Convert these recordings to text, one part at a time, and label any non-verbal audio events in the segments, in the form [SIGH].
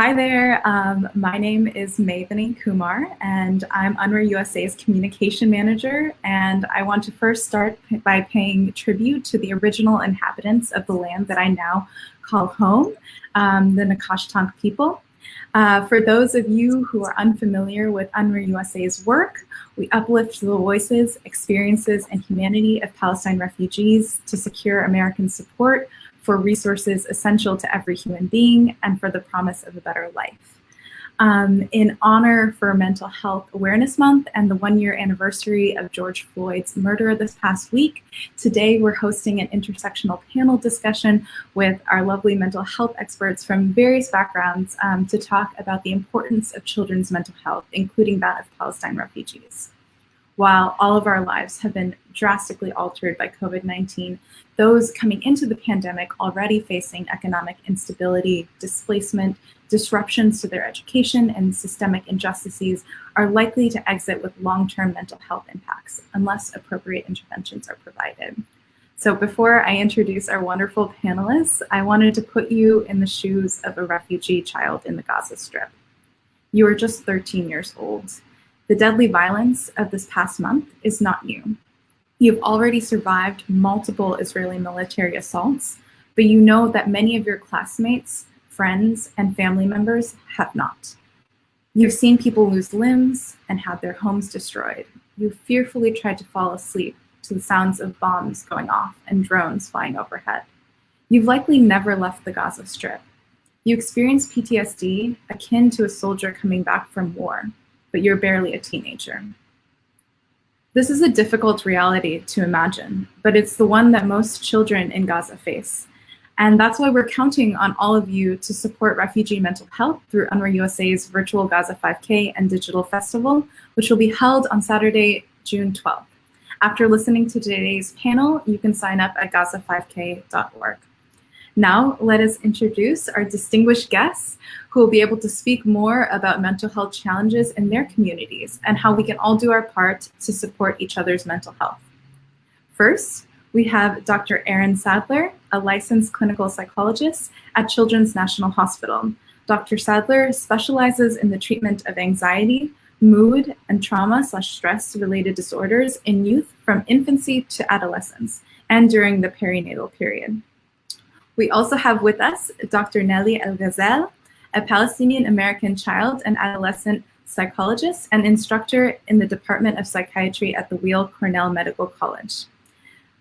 Hi there, um, my name is Mevani Kumar and I'm UNRWA USA's communication manager and I want to first start by paying tribute to the original inhabitants of the land that I now call home, um, the Nacotchtank people. Uh, for those of you who are unfamiliar with UNRWA USA's work, we uplift the voices, experiences, and humanity of Palestine refugees to secure American support for resources essential to every human being and for the promise of a better life. Um, in honor for Mental Health Awareness Month and the one year anniversary of George Floyd's murder this past week, today we're hosting an intersectional panel discussion with our lovely mental health experts from various backgrounds um, to talk about the importance of children's mental health, including that of Palestine refugees. While all of our lives have been drastically altered by COVID-19, those coming into the pandemic already facing economic instability, displacement, disruptions to their education, and systemic injustices are likely to exit with long-term mental health impacts unless appropriate interventions are provided. So before I introduce our wonderful panelists, I wanted to put you in the shoes of a refugee child in the Gaza Strip. You are just 13 years old. The deadly violence of this past month is not new. You've already survived multiple Israeli military assaults, but you know that many of your classmates, friends, and family members have not. You've seen people lose limbs and have their homes destroyed. You fearfully tried to fall asleep to the sounds of bombs going off and drones flying overhead. You've likely never left the Gaza Strip. You experience PTSD akin to a soldier coming back from war but you're barely a teenager. This is a difficult reality to imagine, but it's the one that most children in Gaza face. And that's why we're counting on all of you to support refugee mental health through UNRWA USA's virtual Gaza 5K and digital festival, which will be held on Saturday, June 12th. After listening to today's panel, you can sign up at gaza5k.org. Now, let us introduce our distinguished guests who will be able to speak more about mental health challenges in their communities and how we can all do our part to support each other's mental health. First, we have Dr. Erin Sadler, a licensed clinical psychologist at Children's National Hospital. Dr. Sadler specializes in the treatment of anxiety, mood, and trauma slash stress related disorders in youth from infancy to adolescence and during the perinatal period. We also have with us Dr. Nelly El Ghazel, a Palestinian American child and adolescent psychologist and instructor in the Department of Psychiatry at the Weill Cornell Medical College.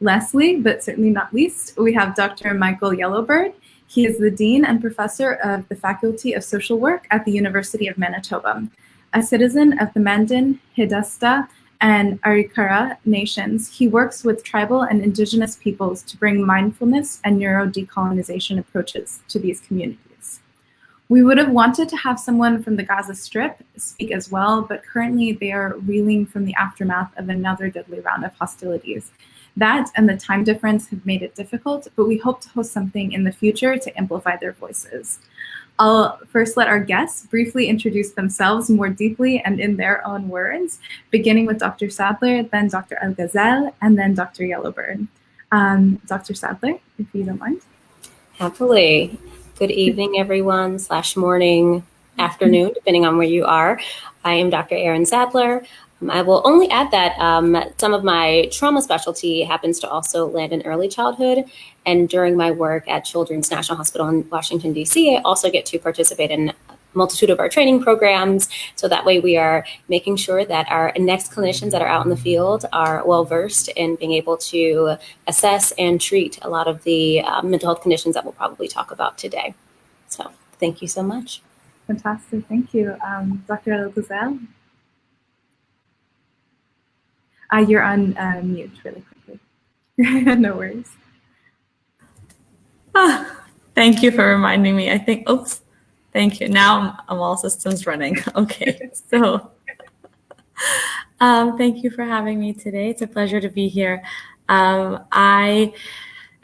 Lastly, but certainly not least, we have Dr. Michael Yellow Bird. He is the Dean and Professor of the Faculty of Social Work at the University of Manitoba, a citizen of the Mandan, Hidatsa, and Arikara nations, he works with tribal and indigenous peoples to bring mindfulness and neuro-decolonization approaches to these communities. We would have wanted to have someone from the Gaza Strip speak as well, but currently they are reeling from the aftermath of another deadly round of hostilities. That and the time difference have made it difficult, but we hope to host something in the future to amplify their voices. I'll first let our guests briefly introduce themselves more deeply and in their own words, beginning with Dr. Sadler, then Dr. El Ghazel, and then Dr. Yellow Bird. Um, Dr. Sadler, if you don't mind. Happily. Good evening, everyone, slash morning, afternoon, depending on where you are. I am Dr. Erin Sadler. Um, I will only add that um, some of my trauma specialty happens to also land in early childhood. And during my work at Children's National Hospital in Washington, D.C., I also get to participate in multitude of our training programs. So that way we are making sure that our next clinicians that are out in the field are well versed in being able to assess and treat a lot of the uh, mental health conditions that we'll probably talk about today. So thank you so much. Fantastic, thank you. Um, Dr. El Ghazel? Uh, you're on uh, mute really quickly. [LAUGHS] no worries. Ah, thank you for reminding me. I think, oops, thank you. Now I'm, I'm all systems running. [LAUGHS] Okay, so [LAUGHS] um, thank you for having me today. It's a pleasure to be here. Um, I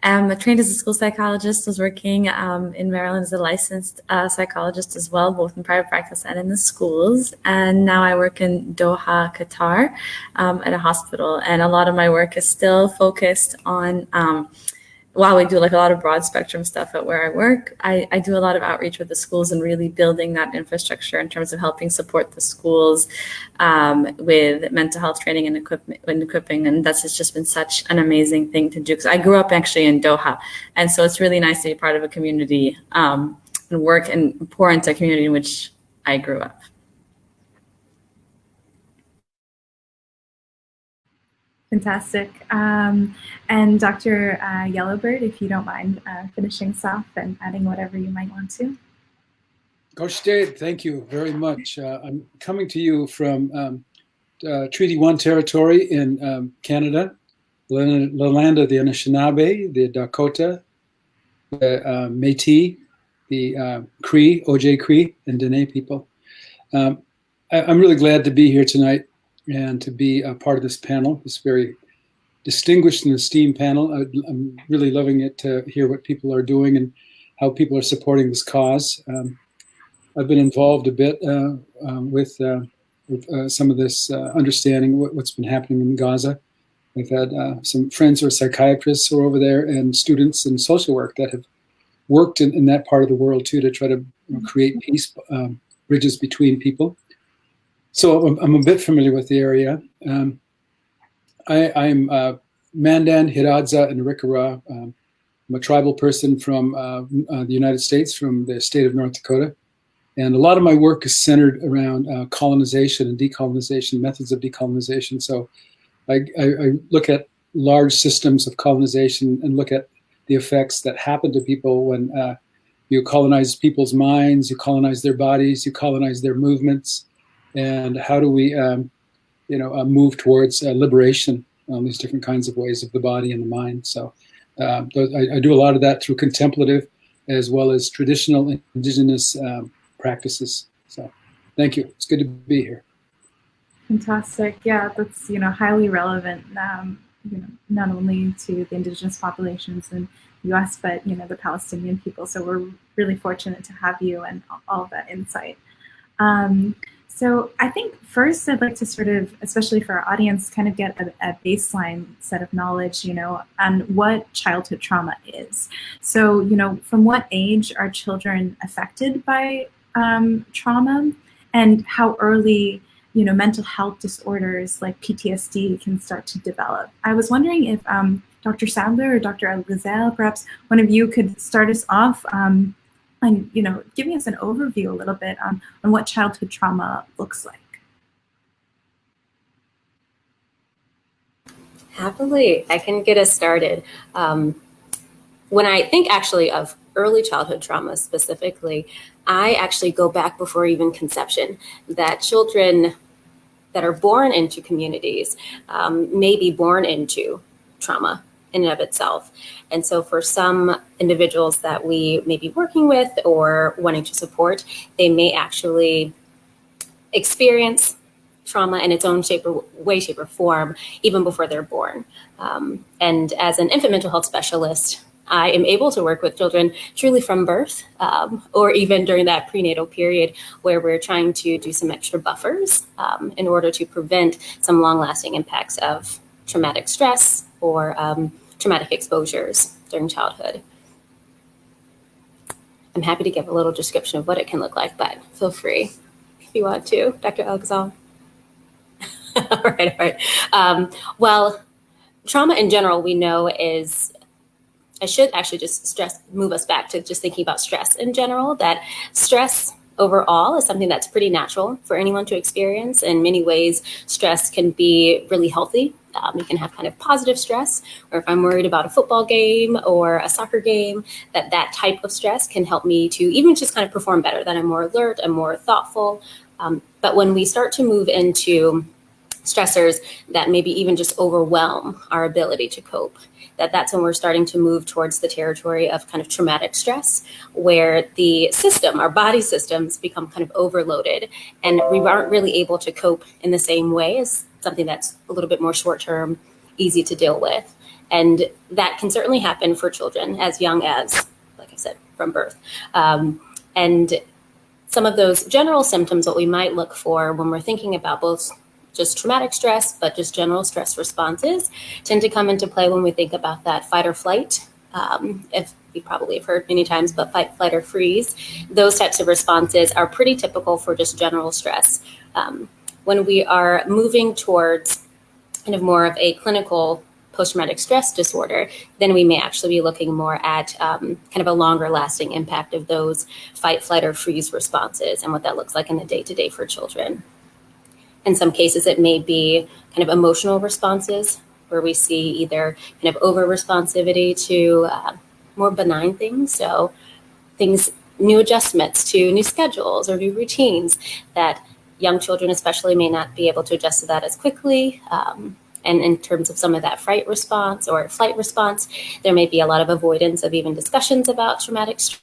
am trained as a school psychologist, was working um, in Maryland as a licensed uh, psychologist as well, both in private practice and in the schools. And now I work in Doha, Qatar um, at a hospital. And a lot of my work is still focused on um, while we do like a lot of broad spectrum stuff at where I work, I, I do a lot of outreach with the schools and really building that infrastructure in terms of helping support the schools um, with mental health training and equipment and equipping. And that's just been such an amazing thing to do because I grew up actually in Doha. And so it's really nice to be part of a community um, and work and pour into a community in which I grew up. Fantastic. Um, and Dr. Uh, Yellow Bird, if you don't mind uh, finishing us off and adding whatever you might want to. Dade, thank you very much. Uh, I'm coming to you from um, uh, Treaty 1 territory in um, Canada, the land of the Anishinaabe, the Dakota, the uh, Métis, the uh, Cree, Oji-Cree, and Dene people. Um, I, I'm really glad to be here tonight and to be a part of this panel, this very distinguished and esteemed panel. I, am really loving it to hear what people are doing and how people are supporting this cause. Um, I've been involved a bit uh, um, with, uh, with uh, some of this uh, understanding what, has been happening in Gaza. I've had uh, some friends who are psychiatrists who are over there and students in social work that have worked in, in that part of the world too to try to create peace um, bridges between people. So I'm, a bit familiar with the area. Um, I, am uh, Mandan, Hidatsa, and Arikara. Um, I'm a tribal person from uh, uh, the United States, from the state of North Dakota. And a lot of my work is centered around uh, colonization and decolonization, methods of decolonization. So I, I, I, look at large systems of colonization and look at the effects that happen to people when uh, you colonize people's minds, you colonize their bodies, you colonize their movements, and how do we, um, you know, uh, move towards uh, liberation on these different kinds of ways of the body and the mind. So um, I, I, do a lot of that through contemplative as well as traditional indigenous um, practices. So thank you. It's good to be here. Fantastic. Yeah, that's, you know, highly relevant, um, you know, not only to the indigenous populations in the US, but, you know, the Palestinian people. So we're really fortunate to have you and all that insight. Um, so I think first I'd like to sort of, especially for our audience, kind of get a, a, baseline set of knowledge, you know, on what childhood trauma is. So, you know, from what age are children affected by um, trauma and how early, you know, mental health disorders like PTSD can start to develop. I was wondering if um, Dr. Sadler or Dr. Algazel, perhaps one of you could start us off um, and you know, giving us an overview a little bit on, on what childhood trauma looks like. Happily, I can get us started. Um, when I think actually of early childhood trauma specifically, I actually go back before even conception, that children that are born into communities um, may be born into trauma in and of itself. And so for some individuals that we may be working with or wanting to support, they may actually experience trauma in its own shape or way, shape, or form, even before they're born. Um, and as an infant mental health specialist, I am able to work with children truly from birth um, or even during that prenatal period where we're trying to do some extra buffers um, in order to prevent some long lasting impacts of traumatic stress or um, traumatic exposures during childhood. I'm happy to give a little description of what it can look like, but feel free if you want to, Dr. Algazal. [LAUGHS] all right, all right. Um, well, trauma in general, we know is, I should actually just stress, move us back to just thinking about stress in general, that stress overall is something that's pretty natural for anyone to experience. In many ways, stress can be really healthy um, you can have kind of positive stress, or if I'm worried about a football game or a soccer game, that that type of stress can help me to even just kind of perform better, that I'm more alert, I'm more thoughtful. Um, but when we start to move into stressors that maybe even just overwhelm our ability to cope, that that's when we're starting to move towards the territory of kind of traumatic stress, where the system, our body systems become kind of overloaded and we aren't really able to cope in the same way as something that's a little bit more short term, easy to deal with. And that can certainly happen for children as young as, like I said, from birth. Um, and some of those general symptoms, what we might look for when we're thinking about both just traumatic stress, but just general stress responses tend to come into play when we think about that fight or flight um, if you probably have heard many times, but fight, flight, or freeze. Those types of responses are pretty typical for just general stress. Um, when we are moving towards kind of more of a clinical post-traumatic stress disorder, then we may actually be looking more at um, kind of a longer lasting impact of those fight, flight, or freeze responses and what that looks like in the day-to-day for children. In some cases, it may be kind of emotional responses where we see either kind of over responsivity to uh, more benign things. So things, new adjustments to new schedules or new routines that young children especially may not be able to adjust to that as quickly. Um, and in terms of some of that fright response or flight response, there may be a lot of avoidance of even discussions about traumatic stress.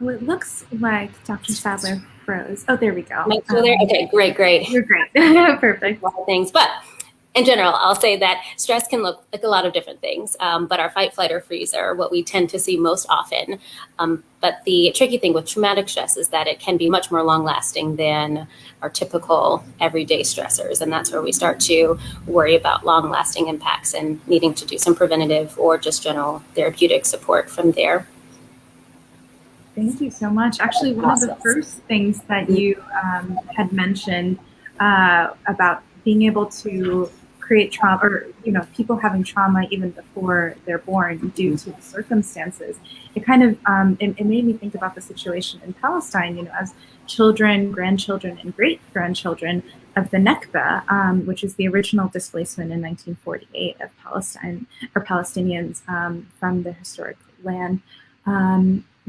Oh, it looks like Dr. Sadler froze. Oh, there we go. Am I still um, there? Okay, great, great. You're great. [LAUGHS] Perfect. A lot of Things, but in general, I'll say that stress can look like a lot of different things, um, but our fight, flight, or freeze are what we tend to see most often. Um, but the tricky thing with traumatic stress is that it can be much more long lasting than our typical everyday stressors. And that's where we start to worry about long lasting impacts and needing to do some preventative or just general therapeutic support from there. Thank you so much. Actually, one of the first things that you um, had mentioned uh, about being able to create trauma or you know people having trauma even before they're born due to the circumstances it kind of um, it, it, made me think about the situation in palestine you know as children grandchildren and great grandchildren of the Nakba, um, which is the original displacement in 1948 of Palestine or Palestinians um, from the historic land.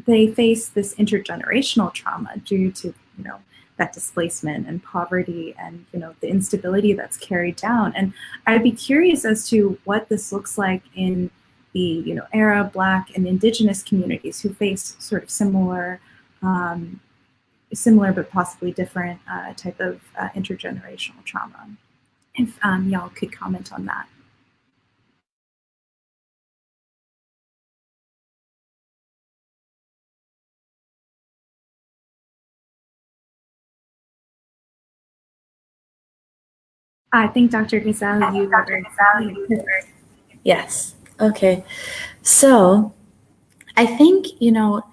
They face this intergenerational trauma due to you know that displacement and poverty and you know the instability that's carried down. And i'd be curious as to what this looks like in the you know arab black and indigenous communities who face sort of similar um, similar but possibly different uh, type of uh, intergenerational trauma. If um, y'all could comment on that I think Dr. Gazelle, you. Yes. Okay. So I think, you know,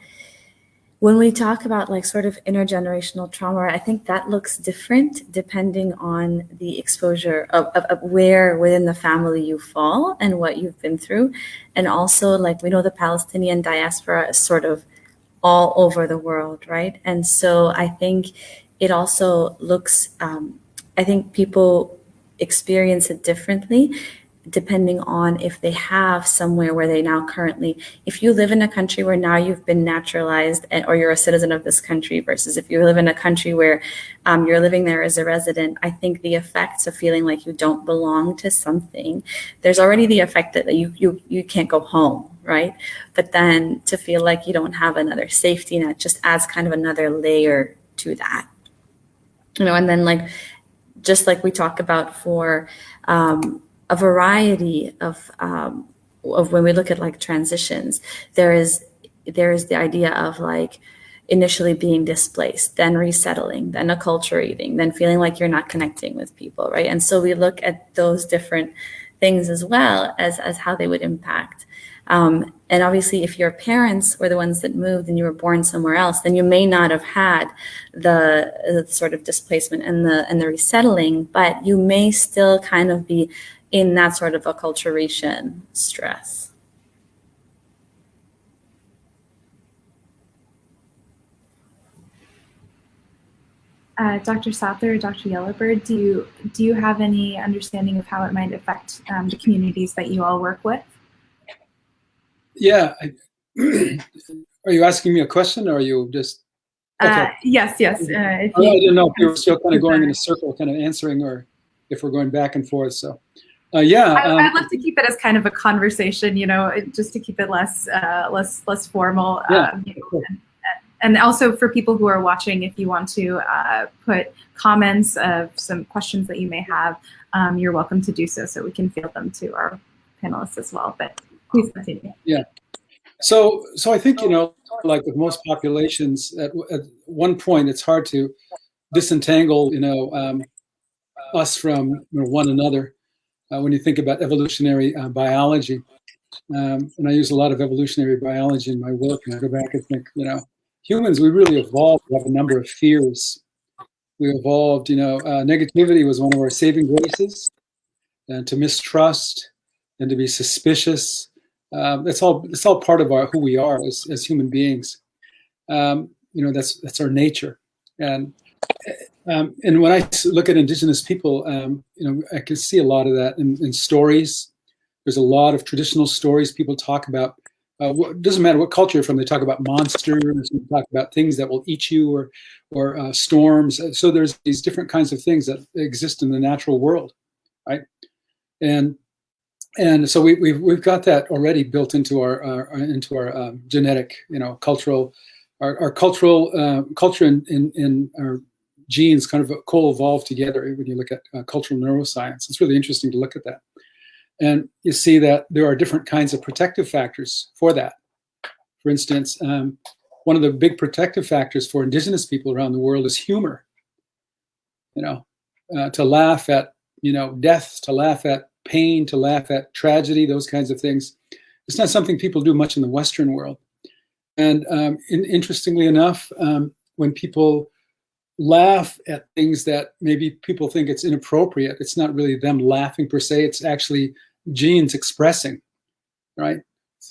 when we talk about like sort of intergenerational trauma, I think that looks different depending on the exposure of, of, of, where within the family you fall and what you've been through. And also, like, we know the Palestinian diaspora is sort of all over the world, right? And so I think it also looks, um, I think people experience it differently depending on if they have somewhere where they now currently if you live in a country where now you've been naturalized and, or you're a citizen of this country versus if you live in a country where um, you're living there as a resident i think the effects of feeling like you don't belong to something there's already the effect that you you you can't go home right? But then to feel like you don't have another safety net just adds kind of another layer to that. You know and then like just like we talk about for um, a variety of um, of when we look at like transitions, there is there is the idea of like initially being displaced, then resettling, then acculturating, then feeling like you're not connecting with people, right? And so we look at those different things as well as as how they would impact um, and obviously, if your parents were the ones that moved and you were born somewhere else, then you may not have had the, the sort of displacement and the and the resettling, but you may still kind of be in that sort of acculturation stress. Uh, Dr. Sadler or Dr. Yellow Bird, do you do you have any understanding of how it might affect um, the communities that you all work with? Yeah. I, [CLEARS THROAT] are you asking me a question or are you just? Uh, okay. Uh, yes, yes. Uh, I didn't know if you were still kind of going in a circle, kind of answering, or if we're going back and forth. So, uh, yeah. I, would um, love to keep it as kind of a conversation, you know, just to keep it less, uh, less, less formal. Yeah, um, you and, and, also for people who are watching, if you want to uh, put comments of some questions that you may have, um, you're welcome to do so, so we can field them to our panelists as well. But Please continue. Yeah. So, so I think you know, like with most populations, at, at one point it's hard to disentangle, you know, um, us from you know, one another uh, when you think about evolutionary uh, biology. Um, and I use a lot of evolutionary biology in my work, and I go back and think, you know, humans, we really evolved to have a number of fears. We evolved, you know, uh, negativity was one of our saving graces, and to mistrust and to be suspicious. Um, it's all it's all part of our who we are as, as human beings. Um, you know, that's that's our nature. And um, and when I look at indigenous people, um, you know, I can see a lot of that in, in stories. There's a lot of traditional stories people talk about. Uh, what, doesn't matter what culture you're from. They talk about monsters. They talk about things that will eat you, or or uh, storms. So there's these different kinds of things that exist in the natural world, right? And and so we, we've we've got that already built into our, our into our um, genetic, you know, cultural, our, our cultural uh, culture in, in, in our genes kind of co-evolve together when you look at uh, cultural neuroscience. It's really interesting to look at that. And you see that there are different kinds of protective factors for that. For instance, um, one of the big protective factors for indigenous people around the world is humor. You know, uh, to laugh at, you know, death, to laugh at pain, to laugh at tragedy, those kinds of things. It's not something people do much in the Western world. And um, in, interestingly enough, um, when people laugh at things that maybe people think it's inappropriate. It's not really them laughing per se. It's actually genes expressing, right?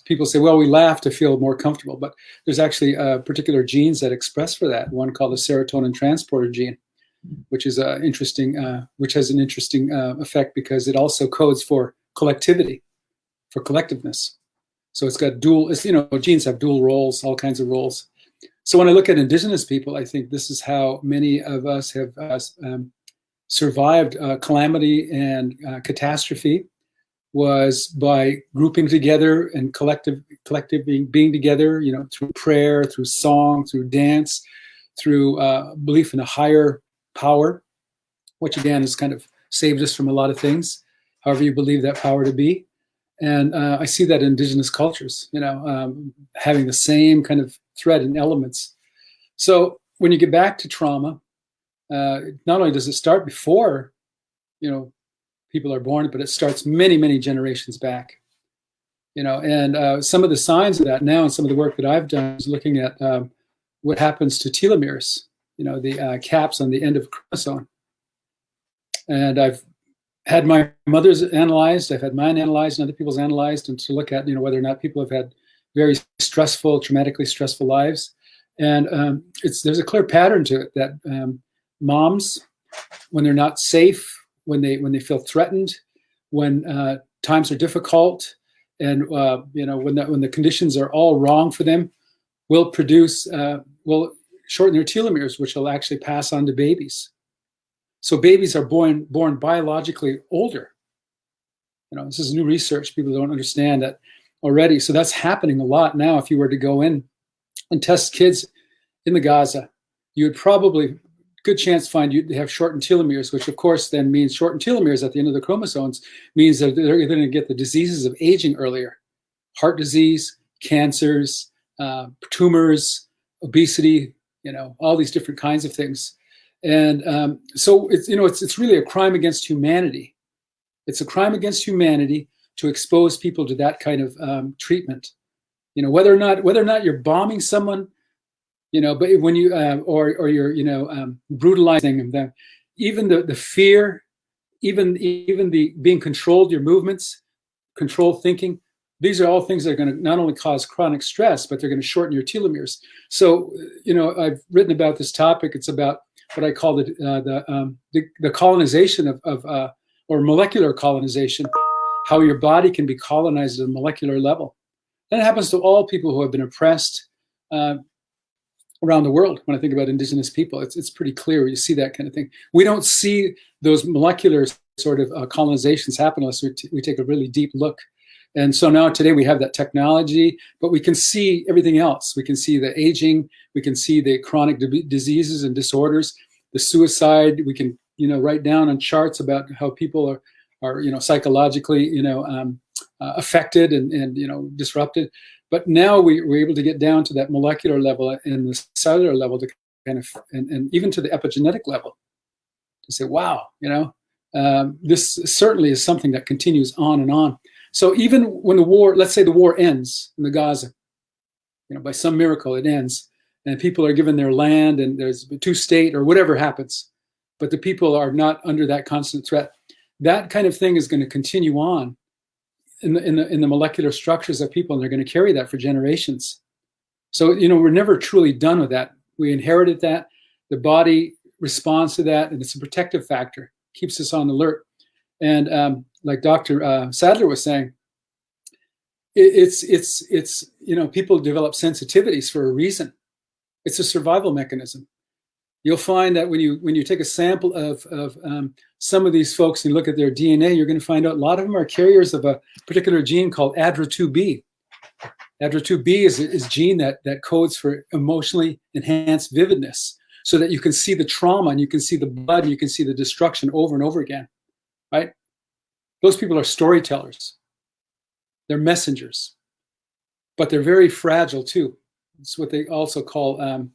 People say, well, we laugh to feel more comfortable, but there's actually uh, particular genes that express for that. One called the serotonin transporter gene, which is uh, interesting, uh, which has an interesting uh, effect because it also codes for collectivity, for collectiveness. So it's got dual, it's, you know, genes have dual roles, all kinds of roles. So when I look at indigenous people, I think this is how many of us have uh, um, survived uh, calamity and uh, catastrophe was by grouping together and collective, collective being, being together, you know, through prayer, through song, through dance, through belief in a higher power, which again has kind of saved us from a lot of things, however you believe that power to be. And uh, I see that in indigenous cultures, you know, um, having the same kind of thread and elements. So when you get back to trauma, uh, not only does it start before, you know, people are born, but it starts many, many generations back. You know, and uh, some of the signs of that now, and some of the work that I've done is looking at um, what happens to telomeres. You know, the uh, caps on the end of a chromosome. And I've had my mother's analyzed, I've had mine analyzed, and other people's analyzed, and to look at you know whether or not people have had very stressful, traumatically stressful lives. And um, it's there's a clear pattern to it that um, moms, when they're not safe, when they when they feel threatened, when uh, times are difficult, and uh, you know when the, when the conditions are all wrong for them, will produce uh, will shorten their telomeres, which will actually pass on to babies. So babies are born born biologically older. You know, this is new research. People don't understand that already. So that's happening a lot now. If you were to go in and test kids in the Gaza, you would probably good chance find you have shortened telomeres, which of course then means shortened telomeres at the end of the chromosomes means that they're going to get the diseases of aging earlier, heart disease, cancers, uh, tumors, obesity, you know, all these different kinds of things. And um, so it's you know it's it's really a crime against humanity. It's a crime against humanity to expose people to that kind of um, treatment. You know, whether or not whether or not you're bombing someone, you know, but when you uh, or or you're you know um, brutalizing them, even the the fear, even even the being controlled, your movements, control thinking, these are all things that are going to not only cause chronic stress, but they're going to shorten your telomeres. So, you know, I've written about this topic. It's about what I call the uh, the, um, the, the colonization of, of uh, or molecular colonization how your body can be colonized at a molecular level. That happens to all people who have been oppressed uh, around the world. When I think about indigenous people, it's, it's pretty clear. You see that kind of thing. We don't see those molecular sort of uh, colonizations happen unless we, we take a really deep look. And so now today we have that technology, but we can see everything else. We can see the aging, we can see the chronic diseases and disorders, the suicide. We can, you know, write down on charts about how people are are you know psychologically you know um, uh, affected and, and you know disrupted. But now we, we're able to get down to that molecular level and the cellular level to kind of and, and even to the epigenetic level to say, wow, you know, um, this certainly is something that continues on and on. So even when the war, let's say the war ends in the Gaza, you know, by some miracle it ends, and people are given their land and there's a two-state or whatever happens, but the people are not under that constant threat. That kind of thing is going to continue on in the, in the, in the molecular structures of people, and they're going to carry that for generations. So, you know, we're never truly done with that. We inherited that. The body responds to that, and it's a protective factor, keeps us on alert. And um, like Dr. Uh, Sadler was saying, it, it's, it's, it's, you know, people develop sensitivities for a reason. It's a survival mechanism. You'll find that when you when you take a sample of, of um, some of these folks and look at their DNA, you're going to find out a lot of them are carriers of a particular gene called ADRA2B. ADRA2B is a gene that, that codes for emotionally enhanced vividness so that you can see the trauma and you can see the blood and you can see the destruction over and over again, right? Those people are storytellers. They're messengers, but they're very fragile too. It's what they also call, um,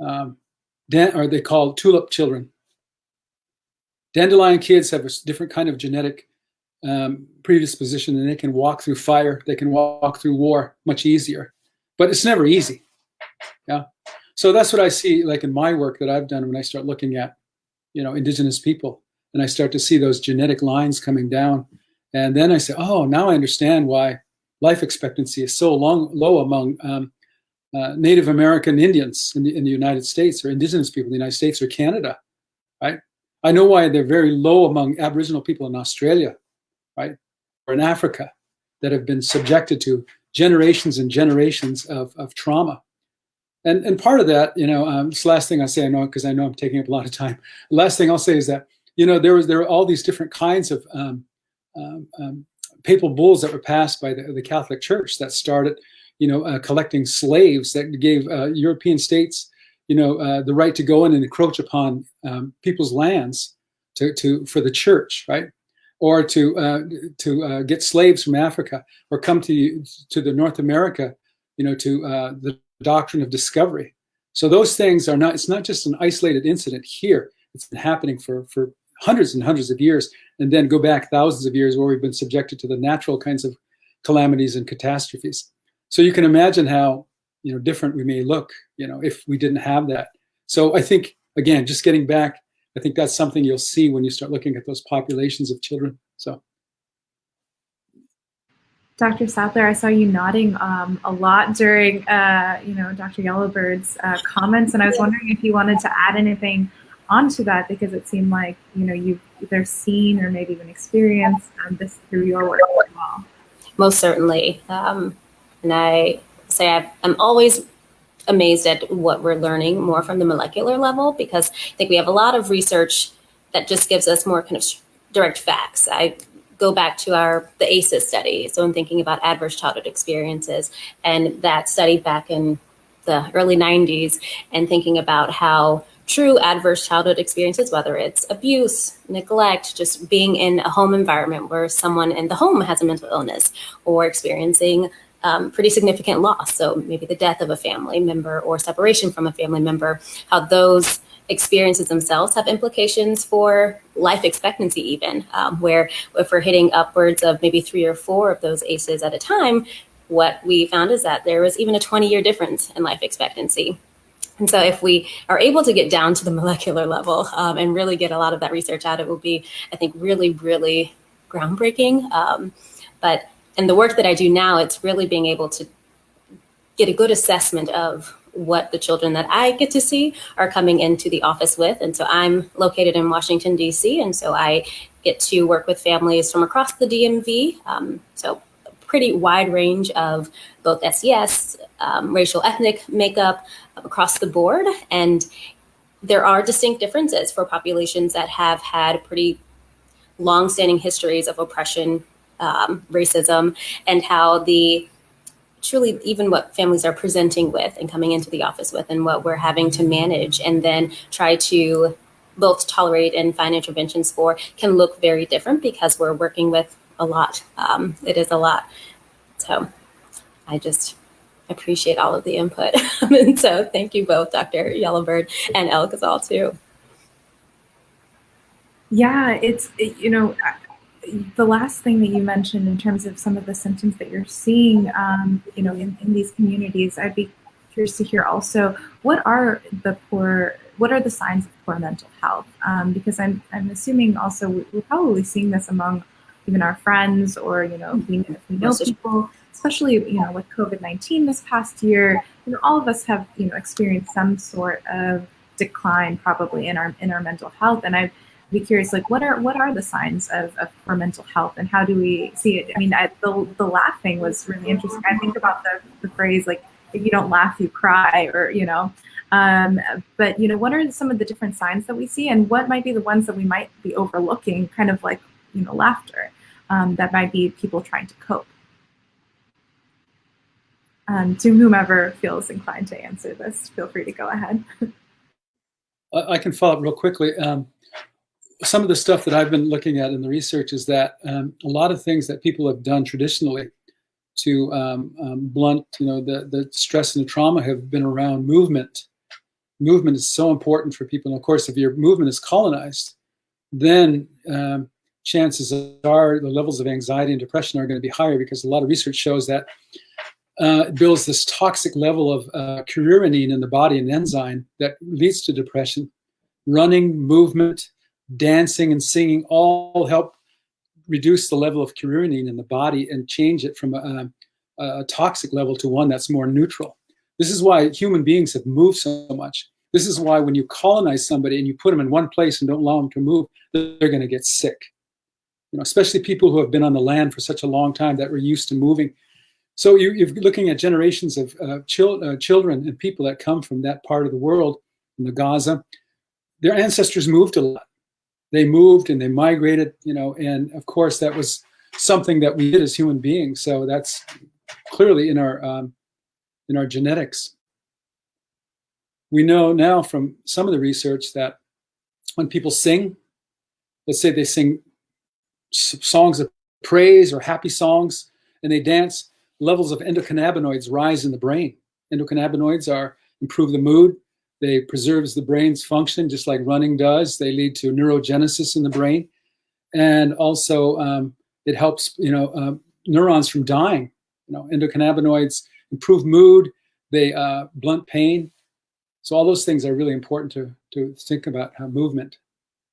um, or they call tulip children. Dandelion kids have a different kind of genetic um, predisposition and they can walk through fire, they can walk through war much easier. But it's never easy. Yeah. So that's what I see like in my work that I've done when I start looking at, you know, indigenous people and I start to see those genetic lines coming down. And then I say, oh, now I understand why life expectancy is so long, low among um, uh, Native American Indians in the, in the United States or indigenous people in the United States or Canada, right? I know why they're very low among Aboriginal people in Australia, right? Or in Africa that have been subjected to generations and generations of, of trauma. And, and part of that, you know, um, this last thing I say, I know, because I know I'm taking up a lot of time. Last thing I'll say is that, you know, there was there are all these different kinds of um, um, um papal bulls that were passed by the, the Catholic Church that started, you know, uh, collecting slaves that gave uh, European states, you know, uh, the right to go in and encroach upon um, people's lands to, to for the church, right? Or to uh, to uh, get slaves from Africa, or come to to the North America, you know, to uh, the doctrine of discovery. So those things are not, it's not just an isolated incident here. It's been happening for, for hundreds and hundreds of years, and then go back thousands of years where we've been subjected to the natural kinds of calamities and catastrophes. So you can imagine how, you know, different we may look, you know, if we didn't have that. So I think, again, just getting back, I think that's something you'll see when you start looking at those populations of children. So. Dr. Sadler, I saw you nodding um, a lot during, uh, you know, Dr. Yellow Bird's uh, comments, and I was wondering if you wanted to add anything onto that because it seemed like, you know, you've either seen or maybe even experienced um, this through your work as well. Most certainly. Um, and I say i am always amazed at what we're learning more from the molecular level because I think we have a lot of research that just gives us more kind of direct facts. I go back to our the ACEs study. So I'm thinking about adverse childhood experiences and that study back in the early 90s and thinking about how true adverse childhood experiences, whether it's abuse, neglect, just being in a home environment where someone in the home has a mental illness or experiencing um, pretty significant loss. So maybe the death of a family member or separation from a family member, how those experiences themselves have implications for life expectancy even, um, where if we're hitting upwards of maybe three or four of those ACEs at a time, what we found is that there was even a 20 year difference in life expectancy. And so if we are able to get down to the [LAUGHS] molecular level um, and really get a lot of that research out, it will be, I think, really, really groundbreaking. Um, but in the work that I do now, it's really being able to get a good assessment of what the children that I get to see are coming into the office with. And so I'm located in Washington, D.C., and so I get to work with families from across the DMV. Um, so a pretty wide range of both SES, um, racial ethnic makeup across the board. And there are distinct differences for populations that have had pretty long-standing histories of oppression, um, racism, and how the truly even what families are presenting with and coming into the office with and what we're having to manage and then try to both tolerate and find interventions for can look very different because we're working with a lot. Um, it is a lot. So I just appreciate all of the input. [LAUGHS] and so thank you both, Dr. Yellow Bird and El Ghazal too. Yeah, it's, it, you know, the last thing that you mentioned in terms of some of the symptoms that you're seeing, um, you know, in, in these communities, I'd be curious to hear also what are the poor, what are the signs of poor mental health? Um, because I'm, I'm assuming also we're probably seeing this among even our friends or, you know, we, if we know people, especially, you know, with COVID-19 this past year, you know, all of us have, you know, experienced some sort of decline probably in our, in our mental health. And I'd be curious, like what are what are the signs of, of for mental health and how do we see it? I mean, I, the the laughing was really interesting. I think about the, the phrase like if you don't laugh, you cry, or you know. Um, but you know, what are some of the different signs that we see, and what might be the ones that we might be overlooking? Kind of like you know, laughter um, that might be people trying to cope. Um, to whomever feels inclined to answer this, feel free to go ahead. [LAUGHS] I can follow up real quickly. Um, some of the stuff that I've been looking at in the research is that um, a lot of things that people have done traditionally to um, um, blunt, you know, the, the stress and the trauma have been around movement. Movement is so important for people. And of course, if your movement is colonized, then um, chances are the levels of anxiety and depression are going to be higher because a lot of research shows that uh, it builds this toxic level of uh, in the body, an enzyme that leads to depression. Running, movement, dancing and singing all help reduce the level of kynurenine in the body and change it from a, a, toxic level to one that's more neutral. This is why human beings have moved so much. This is why when you colonize somebody and you put them in one place and don't allow them to move, they're going to get sick. You know, especially people who have been on the land for such a long time that were used to moving. So you, are looking at generations of uh, chil uh, children and people that come from that part of the world, in the Gaza. Their ancestors moved a lot they moved and they migrated, you know, and of course that was something that we did as human beings. So that's clearly in our um, in our genetics. We know now from some of the research that when people sing, let's say they sing songs of praise or happy songs and they dance, levels of endocannabinoids rise in the brain. Endocannabinoids are improve the mood, they preserves the brain's function just like running does. They lead to neurogenesis in the brain. And also um, it helps, you know, uh, neurons from dying. You know, endocannabinoids improve mood, they uh, blunt pain. So all those things are really important to, to think about how movement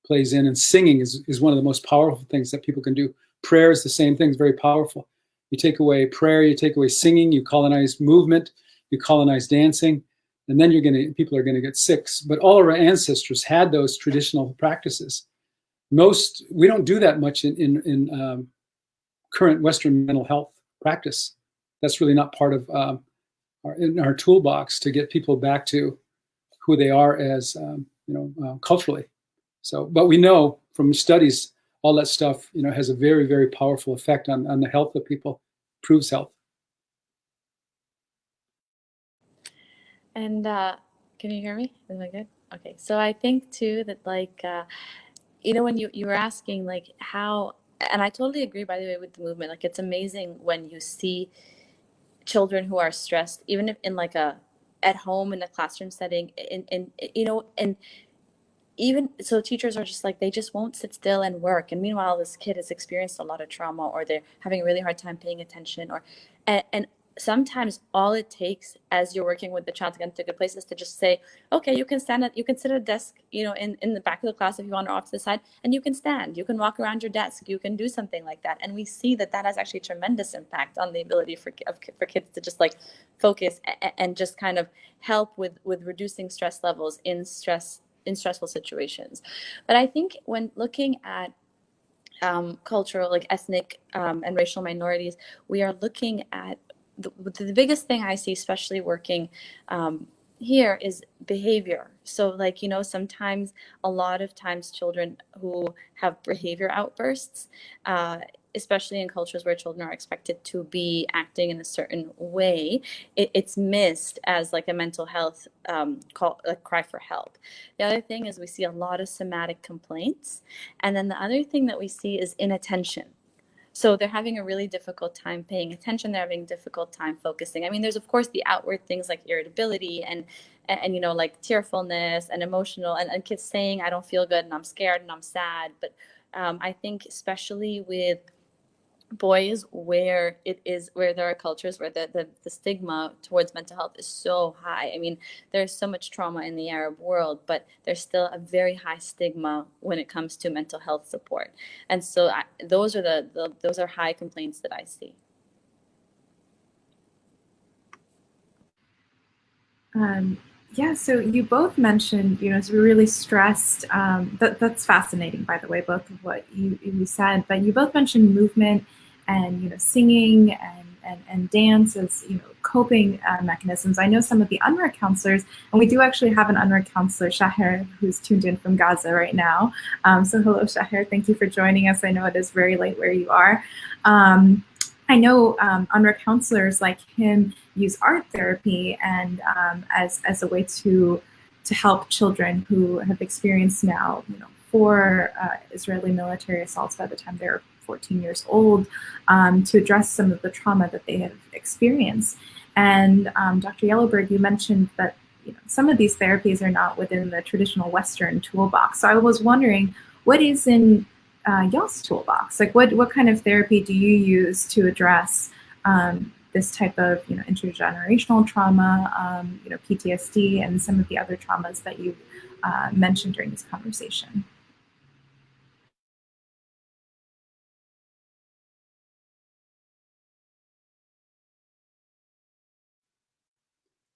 plays in. And singing is, is one of the most powerful things that people can do. Prayer is the same thing, it's very powerful. You take away prayer, you take away singing, you colonize movement, you colonize dancing, and then you're to people are to get sick. But all our ancestors had those traditional practices. Most we don't do that much in in, in um, current Western mental health practice. That's really not part of um, our in our toolbox to get people back to who they are as um, you know uh, culturally. So, but we know from studies all that stuff you know has a very very powerful effect on on the health of people, proves health. And uh, can you hear me? Is that good? Okay. So I think too that like, uh, you know, when you, you were asking like how, and I totally agree by the way with the movement, like it's amazing when you see children who are stressed, even if in like a, at home in a classroom setting and, and you know, and even so teachers are just like they just won't sit still and work. And meanwhile this kid has experienced a lot of trauma or they're having a really hard time paying attention or and, and sometimes all it takes as you're working with the child to get into a good place is to just say, okay, you can stand at, you can sit at a desk, you know, in, in the back of the class if you want or off to the side, and you can stand, you can walk around your desk, you can do something like that. And we see that that has actually tremendous impact on the ability for, for kids to just like focus and just kind of help with, with reducing stress levels in stress, in stressful situations. But I think when looking at um, cultural, like ethnic um, and racial minorities, we are looking at the, the biggest thing I see, especially working um, here, is behavior. So, like, you know, sometimes, a lot of times, children who have behavior outbursts, uh, especially in cultures where children are expected to be acting in a certain way, it, it's missed as like a mental health um, call, a cry for help. The other thing is we see a lot of somatic complaints. And then the other thing that we see is inattention. so they're having a really difficult time paying attention. They're having difficult time focusing. I mean, there's of course the outward things like irritability and and, and you know like tearfulness and emotional and, and kids saying I don't feel good and I'm scared and I'm sad. But um, I think especially with boys where it is where there are cultures where the, the, the stigma towards mental health is so high. I mean there's so much trauma in the arab world but there's still a very high stigma when it comes to mental health support. And so I, those are the, the those are high complaints that i see. Um, yeah, so you both mentioned, you know, it's really stressed. Um, that, that's fascinating, by the way, both of what you, you said, but you both mentioned movement and you know singing and and, and dance as you know coping uh, mechanisms. I know some of the UNRWA counselors, and we do actually have an UNRWA counselor, Shaher, who's tuned in from Gaza right now. Um, so hello, Shaher. Thank you for joining us. I know it is very late where you are. Um, I know um, UNRWA counselors like him use art therapy and um, as as a way to to help children who have experienced now, you know, four uh, Israeli military assaults by the time they're 14 years old um, to address some of the trauma that they have experienced. And um, Dr. Yellow Bird, you mentioned that you know, some of these therapies are not within the traditional Western toolbox. So I was wondering, what is in uh, y'all's toolbox? Like, what what kind of therapy do you use to address um, this type of you know intergenerational trauma, um, you know PTSD, and some of the other traumas that you uh, mentioned during this conversation?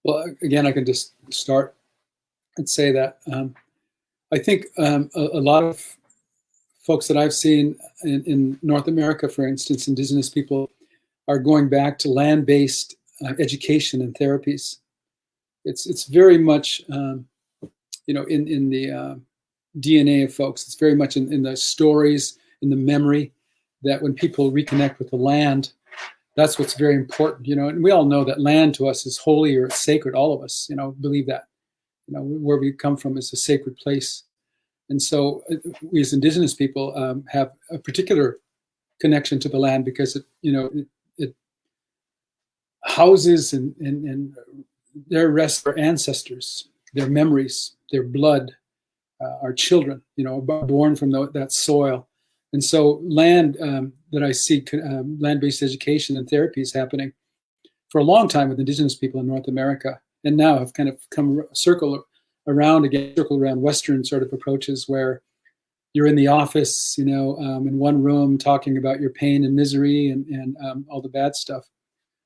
Well, again, I can just start and say that um, I think um, a, a, lot of folks that I've seen in, in, North America, for instance, indigenous people, are going back to land-based uh, education and therapies. It's it's very much um, you know in in the uh, DNA of folks. It's very much in, in the stories, in the memory, that when people reconnect with the land, that's what's very important, you know. And we all know that land to us is holy or sacred. All of us, you know, believe that. You know, where we come from is a sacred place, and so uh, we as Indigenous people um, have a particular connection to the land because it, you know, it houses and and and their rest our ancestors, their memories, their blood, uh, our children, you know, born from the, that soil. And so land um, that I see, um, land-based education and therapy is happening for a long time with indigenous people in North America. And now have kind of come circle around again, circle around Western sort of approaches where you're in the office, you know, um, in one room talking about your pain and misery and, and um, all the bad stuff,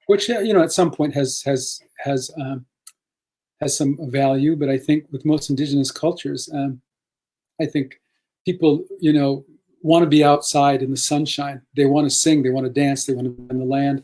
which, you know, at some point has, has, has, um, has some value. But I think with most indigenous cultures, um, I think people, you know, want to be outside in the sunshine. They want to sing, they want to dance, they want to be in the land.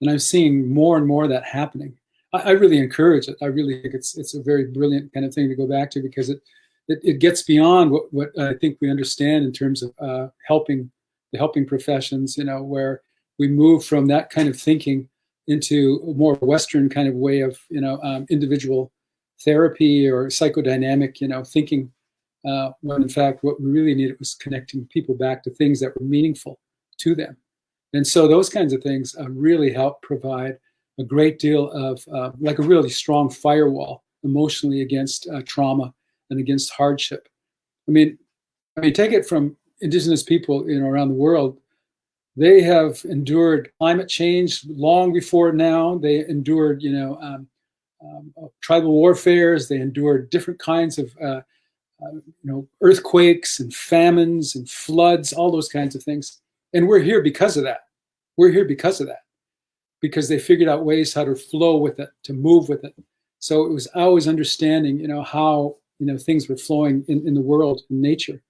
And I'm seeing more and more of that happening. I, I, really encourage it. I really think it's it's a very brilliant kind of thing to go back to because it it, it gets beyond what, what I think we understand in terms of uh, helping the helping professions, you know, where we move from that kind of thinking into a more Western kind of way of, you know, um, individual therapy or psychodynamic, you know, thinking uh, when in fact what we really needed was connecting people back to things that were meaningful to them. And so those kinds of things uh, really help provide a great deal of, uh, like a really strong firewall emotionally against uh, trauma and against hardship. I mean, I mean, take it from indigenous people, you know, around the world. They have endured climate change long before now. They endured, you know, um, um, tribal warfares. They endured different kinds of uh, uh, you know, earthquakes and famines and floods, all those kinds of things. And we're here because of that. We're here because of that, because they figured out ways how to flow with it, to move with it. So it was always understanding, you know, how you know things were flowing in, in the world, in nature.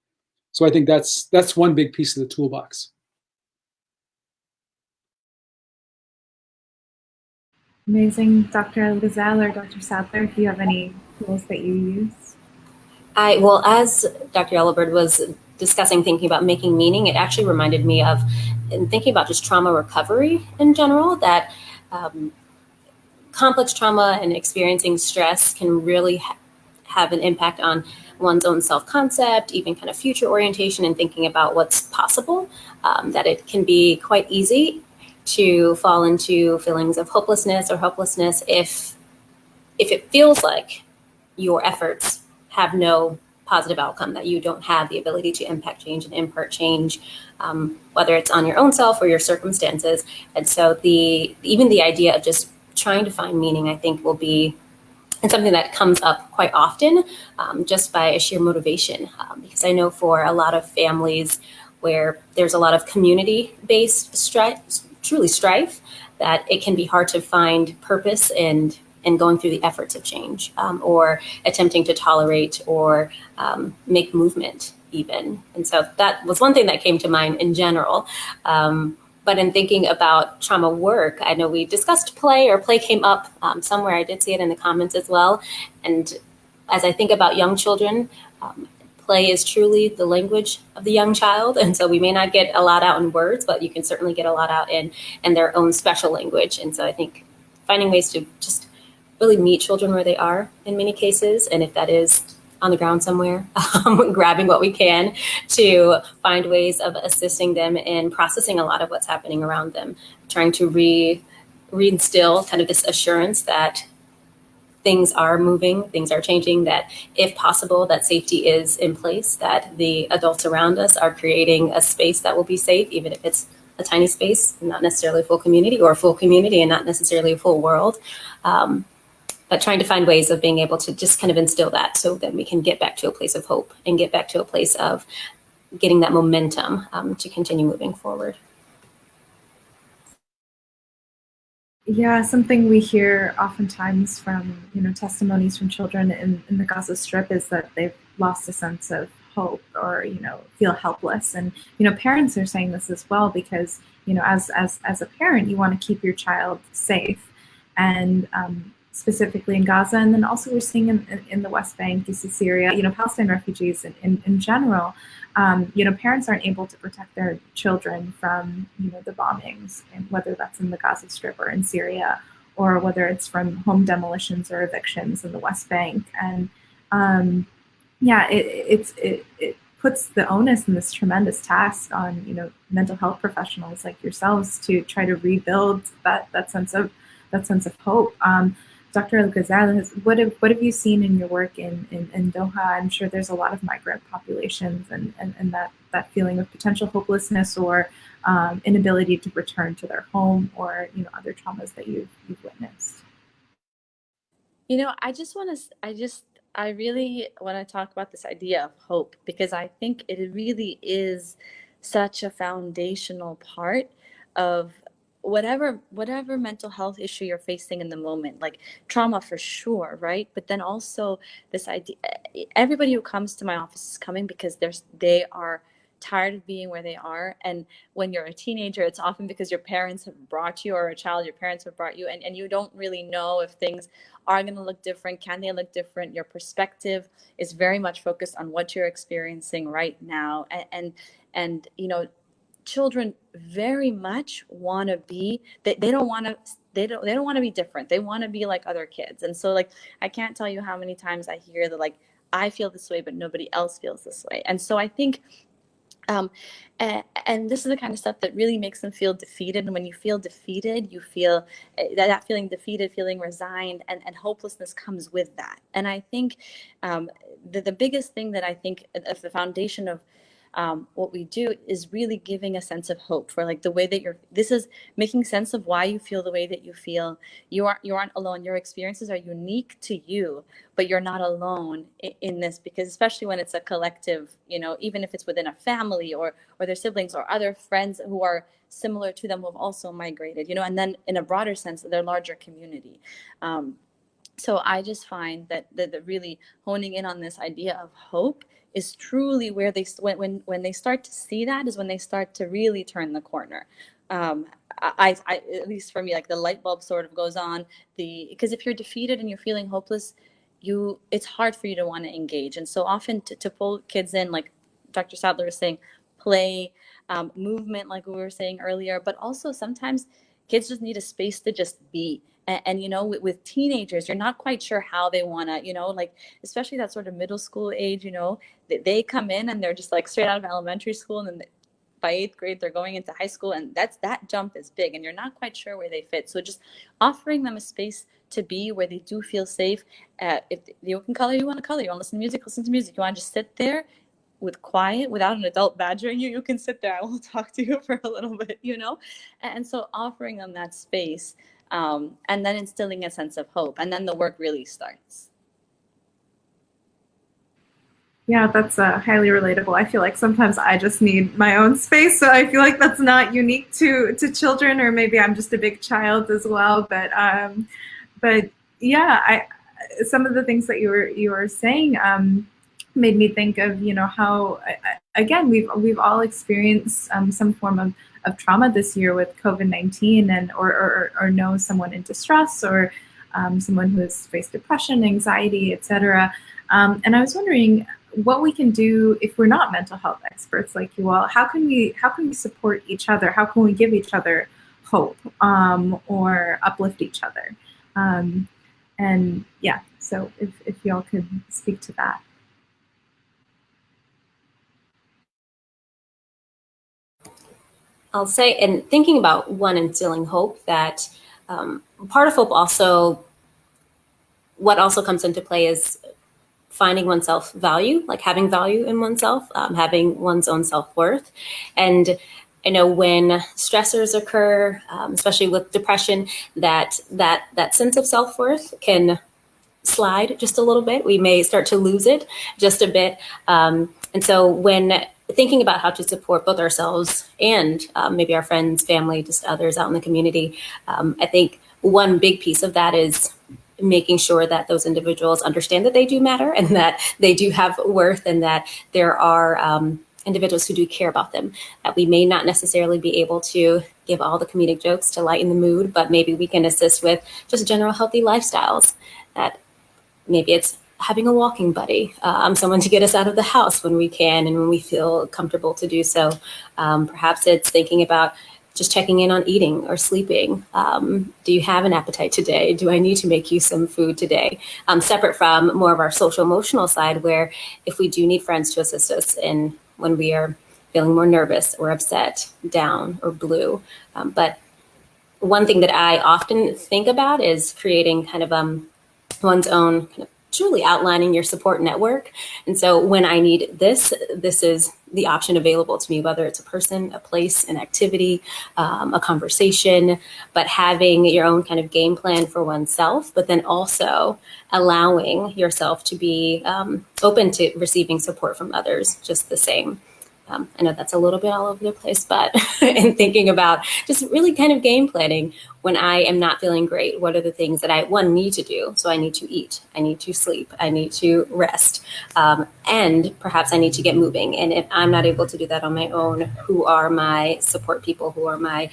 So I think that's that's one big piece of the toolbox. Amazing, Dr. Lizelle or Dr. Sadler, if you have any tools that you use. I, well, as Dr. Yellow Bird was discussing thinking about making meaning, it actually reminded me of in thinking about just trauma recovery in general, that um, complex trauma and experiencing stress can really ha have an impact on one's own self-concept, even kind of future orientation and thinking about what's possible, um, that it can be quite easy to fall into feelings of hopelessness or helplessness if if it feels like your efforts have no positive outcome, that you don't have the ability to impact change and impart change, um, whether it's on your own self or your circumstances. And so the even the idea of just trying to find meaning, I think, will be and something that comes up quite often um, just by a sheer motivation. Um, because I know for a lot of families where there's a lot of community-based strife, truly strife, that it can be hard to find purpose and and going through the efforts of change um, or attempting to tolerate or um, make movement even. And so that was one thing that came to mind in general. Um, but in thinking about trauma work, I know we discussed play or play came up um, somewhere. I did see it in the comments as well. And as I think about young children, um, play is truly the language of the young child. And so we may not get a lot out in words, but you can certainly get a lot out in, in their own special language. And so I think finding ways to just really meet children where they are in many cases. And if that is on the ground somewhere, [LAUGHS] um, grabbing what we can to find ways of assisting them in processing a lot of what's happening around them, trying to re reinstill kind of this assurance that things are moving, things are changing, that if possible, that safety is in place, that the adults around us are creating a space that will be safe, even if it's a tiny space, not necessarily a full community, or a full community and not necessarily a full world. Um, but trying to find ways of being able to just kind of instill that so that we can get back to a place of hope and get back to a place of getting that momentum um, to continue moving forward. Yeah, something we hear oftentimes from you know testimonies from children in, in the Gaza Strip is that they've lost a sense of hope or you know feel helpless, and you know parents are saying this as well because you know as as as a parent you want to keep your child safe, and um, specifically in Gaza, and then also we're seeing in, in the West Bank, you see Syria, you know, Palestine refugees in, in, in general, um, you know, parents aren't able to protect their children from, you know, the bombings, and whether that's in the Gaza Strip or in Syria, or whether it's from home demolitions or evictions in the West Bank. And um, yeah, it, it's, it, it puts the onus and this tremendous task on, you know, mental health professionals like yourselves to try to rebuild that, that sense of, that sense of hope. Um, Dr. El what have, what have you seen in your work in, in, in Doha? I'm sure there's a lot of migrant populations and, and, and that, that feeling of potential hopelessness or um, inability to return to their home or you know other traumas that you've, you've witnessed. You know, I just want to, I just, I really want to talk about this idea of hope because I think it really is such a foundational part of whatever whatever mental health issue you're facing in the moment like trauma for sure right? But then also this idea everybody who comes to my office is coming because there's they are tired of being where they are. And when you're a teenager it's often because your parents have brought you or a child your parents have brought you and, and you don't really know if things are going to look different can they look different? Your perspective is very much focused on what you're experiencing right now. And and, and you know children very much want to be they, they don't want to they don't they don't want to be different they want to be like other kids and so like i can't tell you how many times i hear that like i feel this way but nobody else feels this way and so i think um, and, and, this is the kind of stuff that really makes them feel defeated. And when you feel defeated, you feel eh, that, that feeling defeated, feeling resigned, and, and hopelessness comes with that. And I think um, the, the biggest thing that I think of the foundation of um, what we do is really giving a sense of hope for like the way that you're this is making sense of why you feel the way that you feel. You aren't you aren't alone. Your experiences are unique to you but you're not alone in, in this because especially when it's a collective you know even if it's within a family or or their siblings or other friends who are similar to them who have also migrated you know and then in a broader sense their larger community. Um, so I just find that, that, really honing in on this idea of hope is truly where they when when when they start to see that is when they start to really turn the corner. Um, I, I at least for me, like the light bulb sort of goes on. The because if you're defeated and you're feeling hopeless, you it's hard for you to want to engage. And so often to, to pull kids in, like Dr. Sadler was saying, play, um, movement, like we were saying earlier, but also sometimes kids just need a space to just be and, and, you know with, with, teenagers you're not quite sure how they want to you know like especially that sort of middle school age you know they, they come in and they're just like straight out of elementary school and then by eighth grade they're going into high school and that's that jump is big and you're not quite sure where they fit. So just offering them a space to be where they do feel safe uh, if you can color you want to color you want to listen to music listen to music. You want to just sit there with quiet without an adult badgering you you can sit there. I will [LAUGHS] talk to you for a little bit you know? And so offering them that space um, and then instilling a sense of hope and then the work really starts yeah, that's uh, highly relatable. I feel like sometimes I just need my own space, so I feel like that's not unique to to children, or maybe I'm just a big child as well. But um, but yeah, I some of the things that you were you were saying um, made me think of you know how again we've we've all experienced um, some form of, of trauma this year with COVID nineteen, and or, or or know someone in distress or um, someone who has faced depression, anxiety, etc. Um, and I was wondering what we can do if we're not mental health experts like you all how can we how can we support each other? How can we give each other hope um, or uplift each other? Um, and yeah so if, if y'all could speak to that i'll say and thinking about one instilling hope that um, part of hope also what also comes into play is finding oneself value, like having value in oneself, um, having one's own self worth. And I know when stressors occur, um, especially with depression, that that that sense of self worth can slide just a little bit. We may start to lose it just a bit. Um, and so when thinking about how to support both ourselves and um, maybe our friends, family, just others out in the community, um, I think one big piece of that is making sure that those individuals understand that they do matter and [LAUGHS] that they do have worth and that there are um, individuals who do care about them. That we may not necessarily be able to give all the comedic jokes to lighten the mood, but maybe we can assist with just general healthy lifestyles. That maybe it's having a walking buddy, um, someone to get us out of the house when we can and when we feel comfortable to do so. Um, perhaps it's thinking about just checking in on eating or sleeping. Um, do you have an appetite today? Do I need to make you some food today? Um, separate from more of our social emotional side, where if we do need friends to assist us in when we are feeling more nervous or upset, down or blue. Um, but one thing that I often think about is creating kind of um, one's own kind of truly outlining your support network. And so when I need this, this is the option available to me, whether it's a person, a place, an activity, um, a conversation, but having your own kind of game plan for oneself, but then also allowing yourself to be um, open to receiving support from others just the same. Um, I know that's a little bit all over the place, but [LAUGHS] in thinking about just really kind of game planning when I am not feeling great, what are the things that I, one, need to do? So I need to eat, I need to sleep, I need to rest, um, and perhaps I need to get moving. And if I'm not able to do that on my own, who are my support people, who are my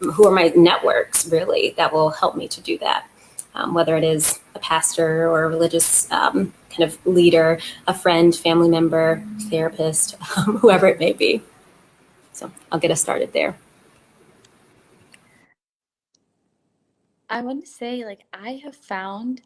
who are my networks really that will help me to do that? Um, whether it is a pastor or a religious um, kind of leader, a friend, family member, therapist, [LAUGHS] um, whoever it may be. So I'll get us started there. I want to say, like, I have found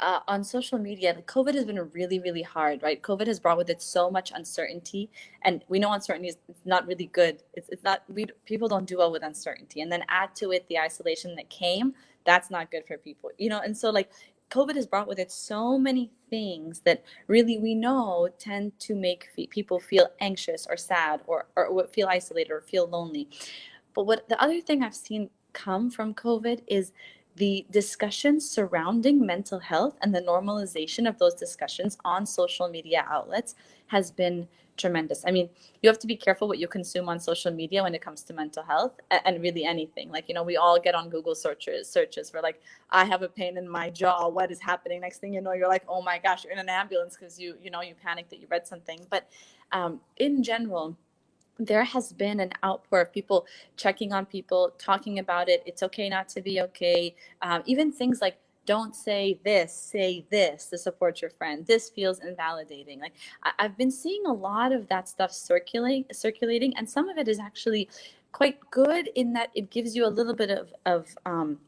uh, on social media, like, COVID has been really, really hard, right? COVID has brought with it so much uncertainty, and we know uncertainty is not really good. It's, it's not we people don't do well with uncertainty, and then add to it the isolation that came. That's not good for people, you know. And so, like, COVID has brought with it so many things that really we know tend to make people feel anxious or sad or, or feel isolated or feel lonely. But what the other thing I've seen come from COVID is the discussions surrounding mental health and the normalization of those discussions on social media outlets has been tremendous. I mean, you have to be careful what you consume on social media when it comes to mental health and really anything. Like, you know, we all get on Google searches searches for like, I have a pain in my jaw. What is happening? Next thing you know, you're like, oh my gosh, you're in an ambulance because you, you know, you panicked that you read something. But um, in general, there has been an outpour of people checking on people, talking about it. It's okay not to be okay. Um, even things like don't say this, say this to support your friend. This feels invalidating. Like I- have been seeing a lot of that stuff circulating, circulating, and some of it is actually quite good in that it gives you a little bit of, of um,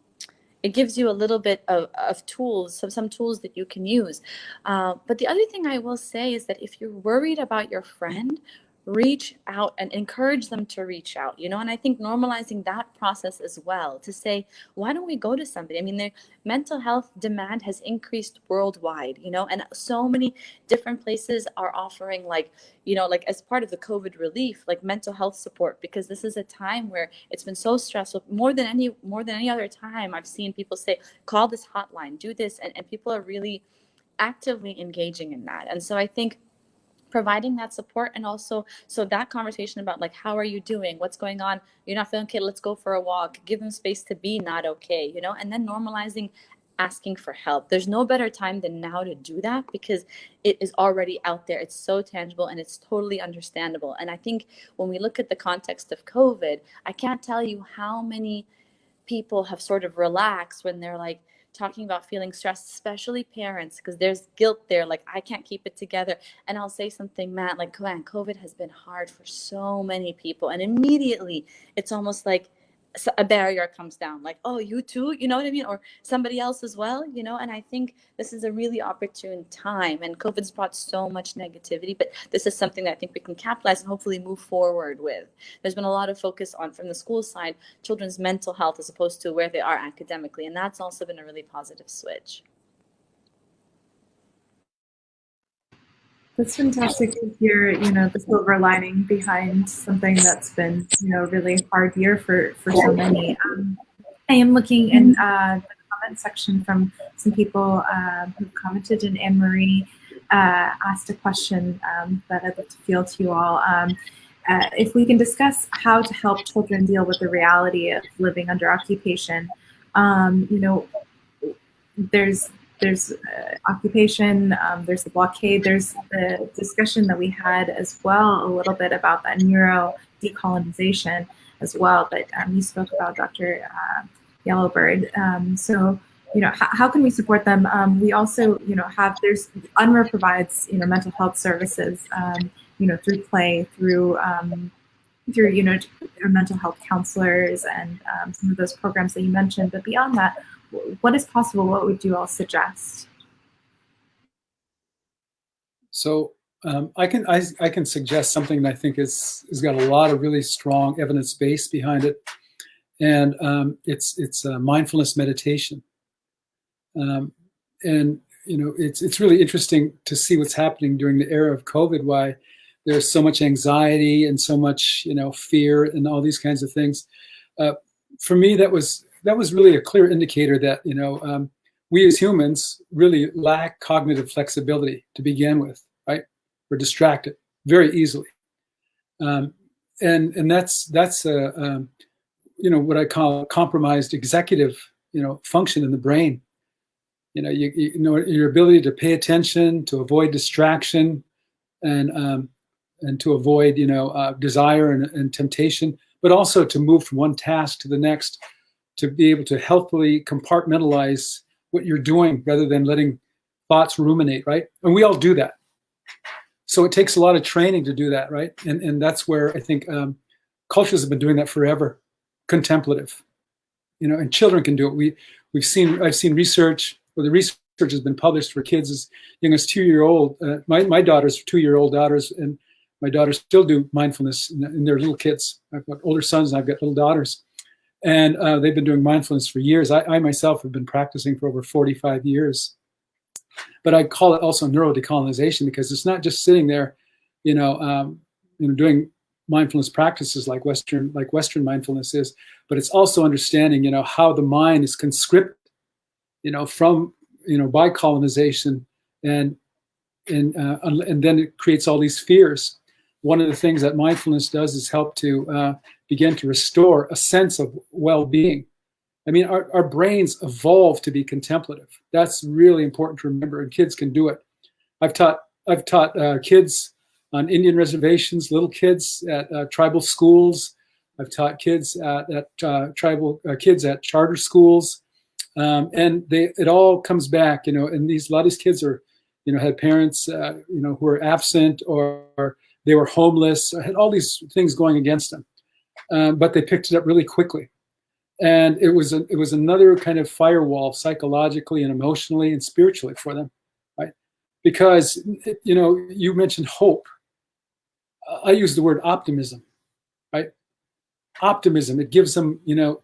it gives you a little bit of, of tools, some, some tools that you can use. Uh, but the other thing I will say is that if you're worried about your friend reach out and encourage them to reach out you know? And i think normalizing that process as well to say why don't we go to somebody? I mean the mental health demand has increased worldwide you know? And so many different places are offering like you know like as part of the covid relief like mental health support because this is a time where it's been so stressful. More than any more than any other time i've seen people say call this hotline do this and, and people are really actively engaging in that. And so i think providing that support and also so that conversation about like how are you doing? What's going on? You're not feeling okay let's go for a walk. Give them space to be not okay you know? And then normalizing asking for help. There's no better time than now to do that because it is already out there. It's so tangible and it's totally understandable. And i think when we look at the context of covid i can't tell you how many people have sort of relaxed when they're like talking about feeling stressed, especially parents, because there's guilt there. Like, I can't keep it together. And I'll say something, Matt, like, man, COVID has been hard for so many people. And immediately it's almost like, a barrier comes down like oh you too you know what i mean? Or somebody else as well you know? And i think this is a really opportune time and covid's brought so much negativity but this is something that i think we can capitalize and hopefully move forward with. There's been a lot of focus on from the school side children's mental health as opposed to where they are academically and that's also been a really positive switch That's fantastic to hear, you know, the silver lining behind something that's been, you know, really hard year for, for so many. Um, I am looking in uh, the comment section from some people uh, who've commented and Anne-Marie uh, asked a question um, that I'd like to field to you all. Um, uh, if we can discuss how to help children deal with the reality of living under occupation, um, you know, there's there's uh, occupation, um, there's the blockade, there's the discussion that we had as well a little bit about that neuro decolonization as well that um, you spoke about, Dr. Uh, Yellow Bird. Um, so, you know, how can we support them? Um, we also, you know, have, there's, UNRWA provides, you know, mental health services, um, you know, through play, through, um, through, you know, mental health counselors and some of those programs that you mentioned. But beyond that, what is possible? What would you all suggest? So um, I can I, I, can suggest something that I think is has got a lot of really strong evidence base behind it, and um, it's it's mindfulness meditation. Um, and you know it's it's really interesting to see what's happening during the era of COVID. Why there's so much anxiety and so much you know fear and all these kinds of things. Uh, for me, that was that was really a clear indicator that, you know, um, we as humans really lack cognitive flexibility to begin with, right? We're distracted very easily. Um, and and that's that's a, um, you know what I call compromised executive you know function in the brain. You know you, you know your ability to pay attention, to avoid distraction, and um, and to avoid you know uh, desire and, and temptation, but also to move from one task to the next to be able to healthily compartmentalize what you're doing rather than letting thoughts ruminate, right? And we all do that. So it takes a lot of training to do that, right? And, and that's where I think um, cultures have been doing that forever, contemplative, you know, and children can do it. We, we've seen, I've seen research or the research has been published for kids as young as two-year-old. Uh, my, my daughters, two-year-old daughters, and my daughters still do mindfulness in, in their little kids. I've got older sons and I've got little daughters. And uh, they've been doing mindfulness for years. I, I, myself have been practicing for over 45 years. But I call it also neurodecolonization because it's not just sitting there, you know, um, you know, doing mindfulness practices like Western like Western mindfulness is, but it's also understanding, you know, how the mind is conscripted, you know, from you know by colonization and and uh, and then it creates all these fears. One of the things that mindfulness does is help to uh, begin to restore a sense of well-being. I mean, our, our brains evolve to be contemplative. That's really important to remember, and kids can do it. I've taught I've taught uh, kids on Indian reservations, little kids at uh, tribal schools. I've taught kids at, at uh, tribal uh, kids at charter schools, um, and they it all comes back, you know. And these a lot of these kids are, you know, had parents, uh, you know, who were absent or, or they were homeless, had all these things going against them. Um, but they picked it up really quickly. And it was, a, it was another kind of firewall psychologically and emotionally and spiritually for them, right? Because, you know, you mentioned hope. I use the word optimism, right? Optimism, it gives them, you know,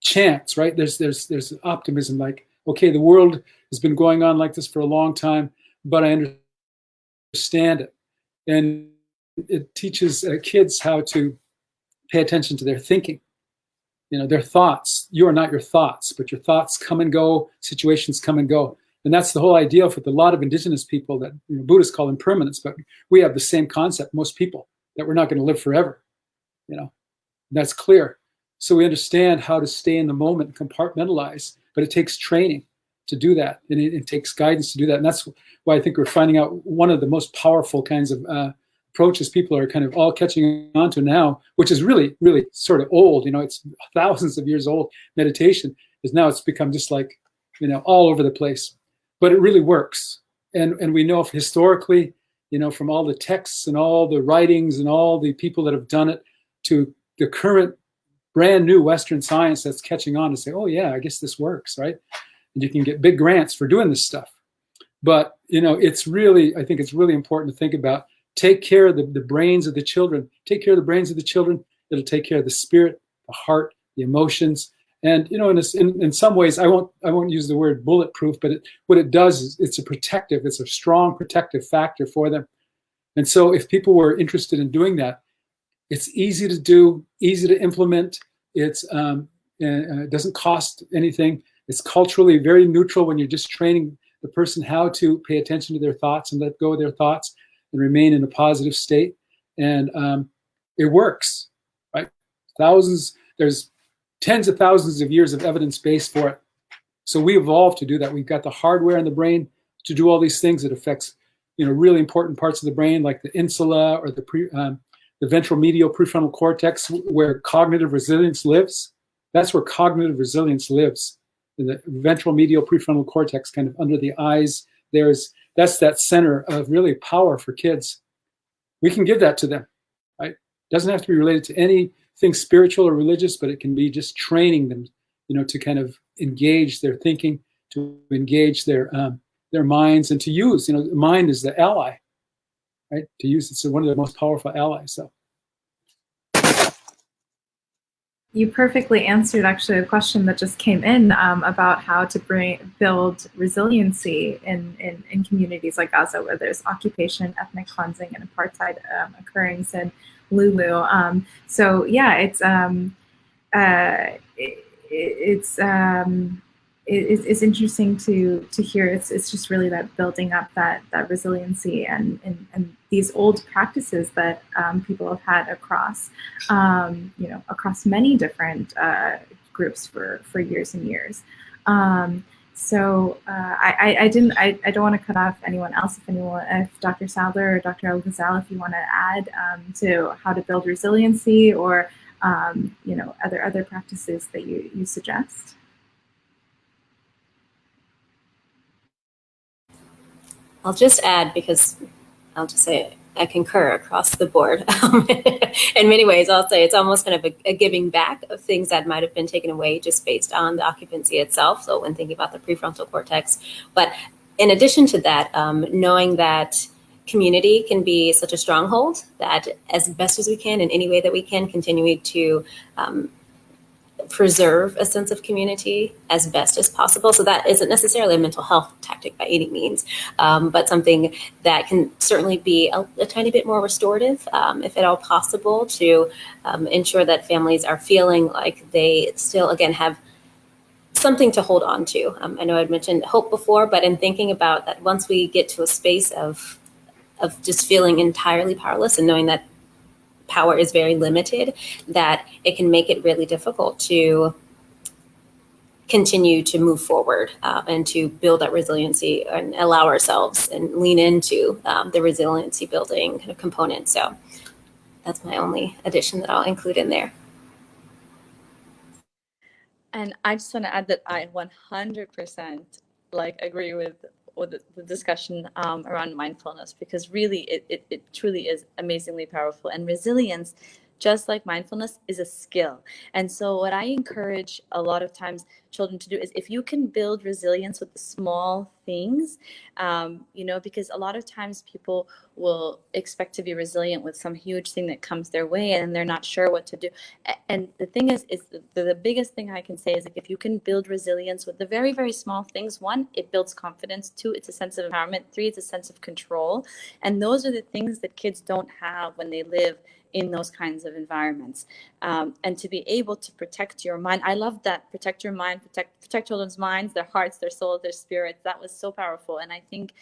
chance, right? There's, there's, there's optimism like, okay, the world has been going on like this for a long time, but I understand it. And it teaches uh, kids how to pay attention to their thinking, you know, their thoughts. You are not your thoughts, but your thoughts come and go, situations come and go. And that's the whole idea with a lot of indigenous people that you know, Buddhists call impermanence, but we have the same concept, most people, that we're not going to live forever. You know, that's clear. So we understand how to stay in the moment and compartmentalize, but it takes training to do that. And it, it, takes guidance to do that. And that's why I think we're finding out one of the most powerful kinds of uh, approaches people are kind of all catching on to now, which is really, really sort of old. You know, it's [LAUGHS] thousands of years old meditation is now it's become just like, you know, all over the place. But it really works. And, and we know historically, you know, from all the texts and all the writings and all the people that have done it to the current brand new Western science that's catching on to say, oh yeah, I guess this works, right? and you can get big grants for doing this stuff. But you know, it's really, I think it's really important to think about, take care of the, the brains of the children, take care of the brains of the children, it'll take care of the spirit, the heart, the emotions. And you know, in, this, in, in some ways, I won't I won't use the word bulletproof, but it, what it does is it's a protective, it's a strong protective factor for them. And so, if people were interested in doing that, it's easy to do, easy to implement. It's um, uh, it doesn't cost anything. It's culturally very neutral when you're just training the person how to pay attention to their thoughts and let go of their thoughts and remain in a positive state. And um, it works, right? Thousands, there's tens of thousands of years of evidence base for it. So we evolved to do that. We've got the hardware in the brain to do all these things that affects, you know, really important parts of the brain, like the insula or the pre, um, the ventral medial prefrontal cortex, where cognitive resilience lives. That's where cognitive resilience lives in the ventral medial prefrontal cortex kind of under the eyes. There's that's that center of really power for kids. We can give that to them, right? It doesn't have to be related to anything spiritual or religious, but it can be just training them, you know, to kind of engage their thinking, to engage their um, their minds, and to use, you know, mind is the ally, right? To use it's one of the most powerful allies. So. You perfectly answered actually a question that just came in um, about how to bring build resiliency in, in, in, communities like Gaza where there's occupation, ethnic cleansing, and apartheid um, occurring in Lulu. Um, so yeah, it's um, uh, it, it's um, it, it's interesting to to hear. It's it's just really that building up that that resiliency and and, and these old practices that um, people have had across um, you know across many different uh, groups for for years and years. Um, so uh, I, I didn't I, I don't want to cut off anyone else if anyone if Dr. Sadler or Dr. El Ghazal if you want to add um, to how to build resiliency or um, you know other other practices that you you suggest. I'll just add because I'll just say I concur across the board. [LAUGHS] Um, in many ways, I'll say it's almost kind of a, a, giving back of things that might have been taken away just based on the occupancy itself. So when thinking about the prefrontal cortex, but in addition to that, um, knowing that community can be such a stronghold that as best as we can in any way that we can continue to um, preserve a sense of community as best as possible. So that isn't necessarily a mental health tactic by any means, um, but something that can certainly be a, a tiny bit more restorative, um, if at all possible, to um, ensure that families are feeling like they still, again, have something to hold on to. Um, I know I'd mentioned hope before, but in thinking about that, once we get to a space of of just feeling entirely powerless and knowing that power is very limited, that it can make it really difficult to continue to move forward uh, and to build that resiliency and allow ourselves and lean into um, the resiliency building kind of component. So that's my only addition that I'll include in there. And I just want to add that I 100% like agree with or the, the discussion um, around mindfulness because really it, it, it truly is amazingly powerful and resilience just like mindfulness, is a skill. And so, what I encourage a lot of times children to do is if you can build resilience with the small things, um, you know, because a lot of times people will expect to be resilient with some huge thing that comes their way and they're not sure what to do. And the thing is, is the, the biggest thing I can say is like if you can build resilience with the very, very small things, one, it builds confidence. Two, it's a sense of empowerment. Three, it's a sense of control. And those are the things that kids don't have when they live in those kinds of environments um, and to be able to protect your mind i love that protect your mind protect protect children's minds their hearts their souls their spirits. That was so powerful. And i think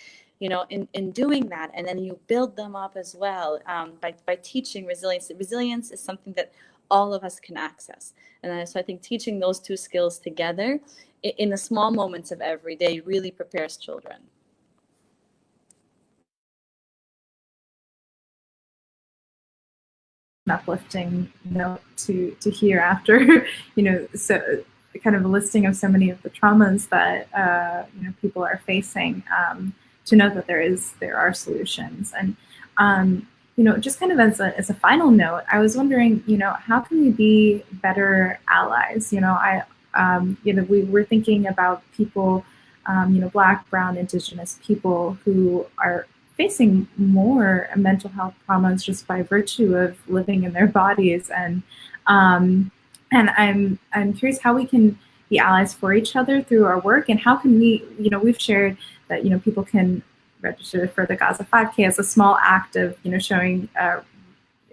you know in, in doing that and then you build them up as well um, by, by teaching resilience. Resilience is something that all of us can access. And so i think teaching those two skills together in the small moments of every day really prepares children. Uplifting note to to hear after [LAUGHS] you know so kind of a listing of so many of the traumas that uh, you know people are facing um, to know that there is there are solutions. And um, you know just kind of as a, as a final note i was wondering you know how can we be better allies? You know i um, you know we were thinking about people um, you know black brown indigenous people who are facing more mental health traumas just by virtue of living in their bodies. And um, and I'm I'm curious how we can be allies for each other through our work and how can we you know we've shared that you know people can register for the Gaza 5K as a small act of you know showing uh,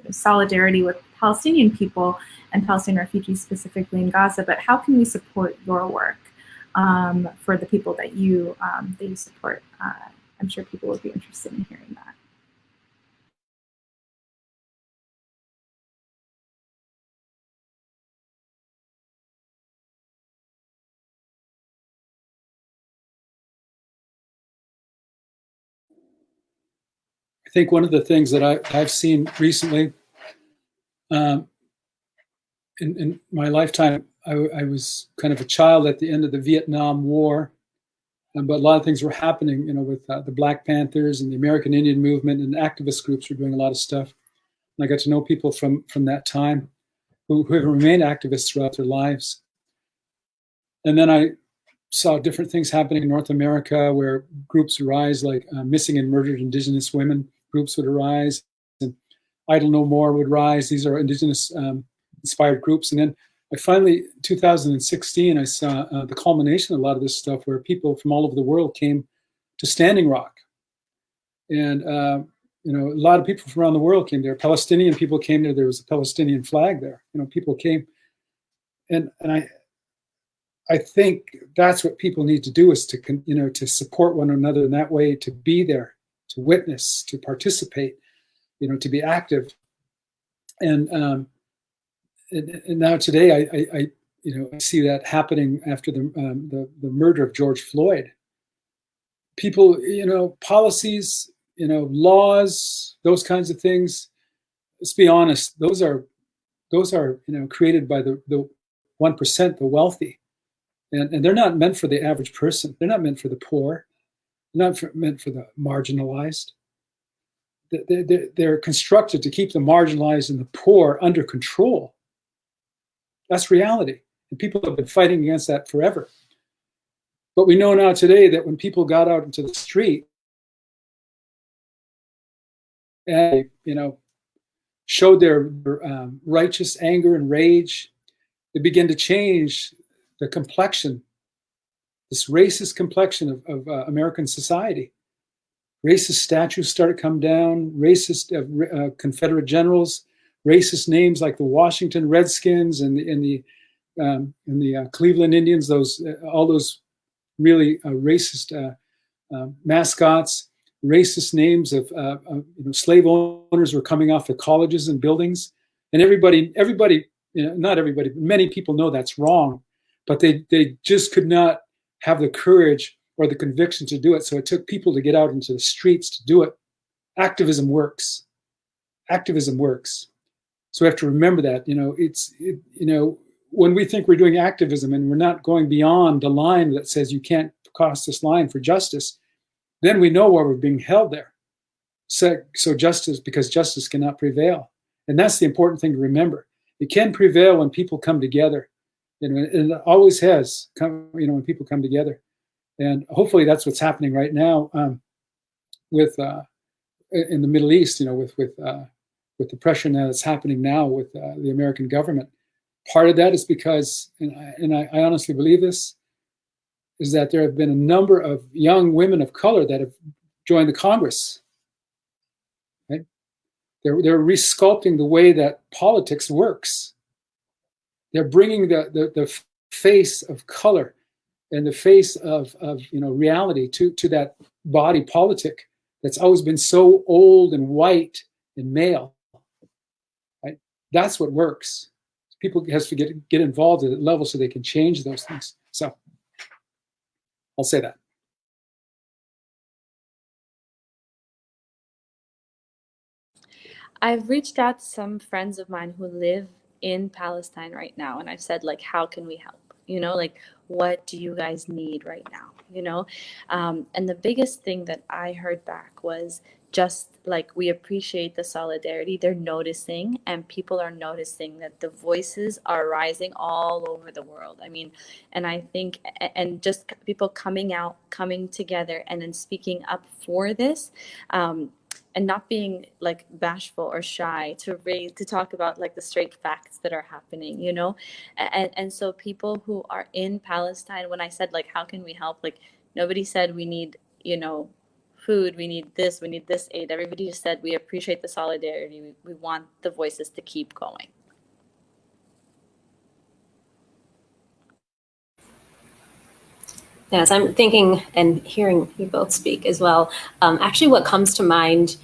solidarity with Palestinian people and Palestinian refugees specifically in Gaza but how can we support your work um, for the people that you um, that you support uh, I'm sure people would be interested in hearing that. I think one of the things that I, have seen recently um, in, in, my lifetime, I, I, was kind of a child at the end of the Vietnam War. Um, but a lot of things were happening, you know, with uh, the Black Panthers and the American Indian movement and activist groups were doing a lot of stuff. And I got to know people from from that time who, who have remained activists throughout their lives. And then I saw different things happening in North America where groups arise, like uh, missing and murdered indigenous women groups would arise, and Idle No More would rise. These are indigenous um, inspired groups. And then I finally, 2016, I saw uh, the culmination of a lot of this stuff where people from all over the world came to Standing Rock. And, uh, you know, a lot of people from around the world came there. Palestinian people came there. There was a Palestinian flag there. You know, people came. And, and I, I think that's what people need to do is to, you know, to support one another in that way, to be there, witness, to participate, you know, to be active. And, um, and, and now today, I, I, I, you know, I see that happening after the, um, the, the murder of George Floyd. People, you know, policies, you know, laws, those kinds of things. Let's be honest; those are, those are, you know, created by the the one percent, the wealthy, and and they're not meant for the average person. They're not meant for the poor. Not for, meant for the marginalized. They're, they're constructed to keep the marginalized and the poor under control that's reality. And people have been fighting against that forever. But we know now today that when people got out into the street and, you know, showed their um, righteous anger and rage, they began to change the complexion, this racist complexion of, of uh, American society. Racist statues started to come down, racist uh, uh, Confederate generals racist names like the Washington Redskins and the, and the, um, and the uh, Cleveland Indians, those uh, all those really uh, racist mascots, racist names of, of, you know, slave owners were coming off the colleges and buildings, and everybody, everybody, you know, not everybody, but many people know that's wrong, but they they just could not have the courage or the conviction to do it. So it took people to get out into the streets to do it. Activism works. Activism works. So we have to remember that, you know, it's, it, you know, when we think we're doing activism and we're not going beyond the line that says you can't cross this line for justice, then we know why we're being held there. So, so justice, because justice cannot prevail. And that's the important thing to remember. It can prevail when people come together. Know, and it always has come, you know, when people come together. And hopefully that's what's happening right now um, with uh, in the Middle East, you know, with with uh, with the pressure that's happening now with uh, the American government. Part of that is because, and I, and I, I honestly believe this, is that there have been a number of young women of color that have joined the Congress. Right? They're, they're resculpting the way that politics works. They're bringing the, the, the face of color and the face of, of you know reality to, to that body politic that's always been so old and white and male. Right? That's what works. People has to get get involved at that level so they can change those things. So I'll say that. I've reached out to some friends of mine who live in Palestine right now, and I've said, like, how can we help? You know, like, what do you guys need right now? You know, um, and the biggest thing that I heard back was just like we appreciate the solidarity they're noticing and people are noticing that the voices are rising all over the world i mean and i think and just people coming out coming together and then speaking up for this um, and not being like bashful or shy to raise to talk about like the straight facts that are happening you know? And and so people who are in palestine when i said like how can we help? Like nobody said we need you know food we need this we need this aid. Everybody just said we appreciate the solidarity. We, we want the voices to keep going Yes, I'm thinking and hearing you both speak as well. Um, actually, what comes to mind,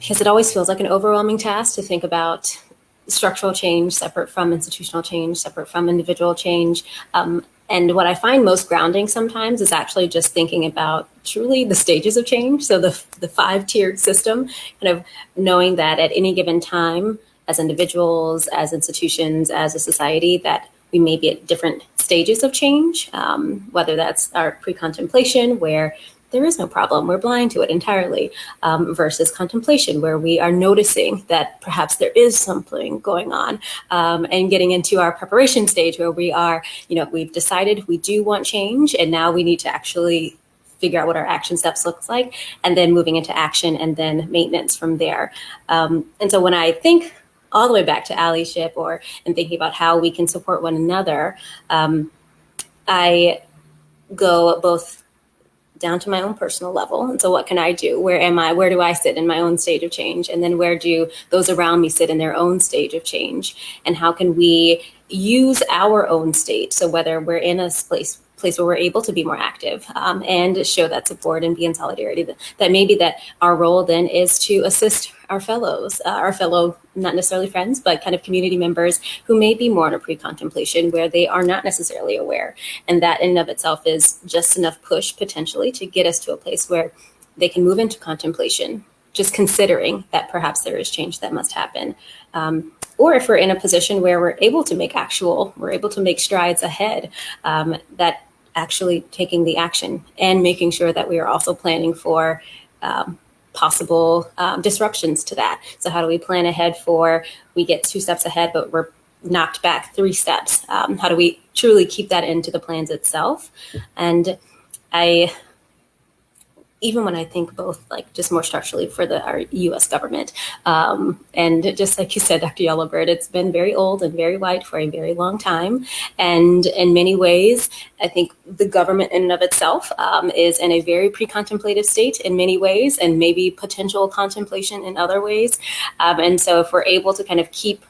because it always feels like an overwhelming task to think about structural change separate from institutional change, separate from individual change. Um, and what I find most grounding sometimes is actually just thinking about truly the stages of change. So the, the five tiered system, kind of knowing that at any given time, as individuals, as institutions, as a society, that we may be at different stages of change, um, whether that's our pre-contemplation where there is no problem, we're blind to it entirely, um, versus contemplation where we are noticing that perhaps there is something going on um, and getting into our preparation stage where we are, you know, we've decided we do want change and now we need to actually figure out what our action steps looks like and then moving into action and then maintenance from there. Um, and so when I think all the way back to allyship or and thinking about how we can support one another, um, I go both down to my own personal level. And so what can I do? Where am I? Where do I sit in my own stage of change? And then where do those around me sit in their own stage of change? And how can we use our own state? So whether we're in a place place where we're able to be more active um, and show that support and be in solidarity. That, that maybe that our role then is to assist our fellows, uh, our fellow, not necessarily friends, but kind of community members who may be more in a pre-contemplation where they are not necessarily aware. And that in and of itself is just enough push potentially to get us to a place where they can move into contemplation, just considering that perhaps there is change that must happen. Um, or if we're in a position where we're able to make actual, we're able to make strides ahead, um, that actually taking the action and making sure that we are also planning for um, possible um, disruptions to that. So how do we plan ahead for we get two steps ahead, but we're knocked back three steps? Um, how do we truly keep that into the plans itself? And I even when I think both like just more structurally for the our U.S. government, um, and just like you said, Dr. Yellow Bird, it's been very old and very white for a very long time, and in many ways, I think the government in and of itself um, is in a very pre-contemplative state in many ways, and maybe potential contemplation in other ways, um, and so if we're able to kind of keep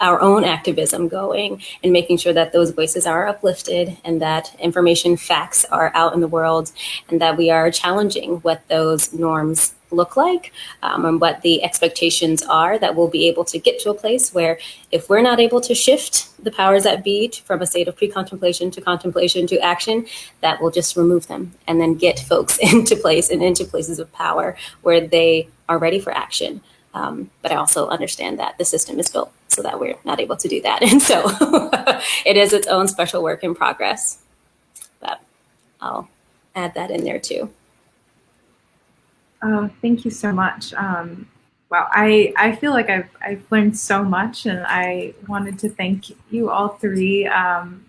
our own activism going and making sure that those voices are uplifted and that information facts are out in the world and that we are challenging what those norms look like um, and what the expectations are that we'll be able to get to a place where if we're not able to shift the powers that be from a state of pre-contemplation to contemplation to action that will just remove them and then get folks [LAUGHS] into place and into places of power where they are ready for action um, but I also understand that the system is built so that we're not able to do that. [LAUGHS] And so [LAUGHS] it is its own special work in progress. But I'll add that in there too. Oh, thank you so much. Um, wow, I, I feel like I've, I've learned so much and I wanted to thank you all three. Um,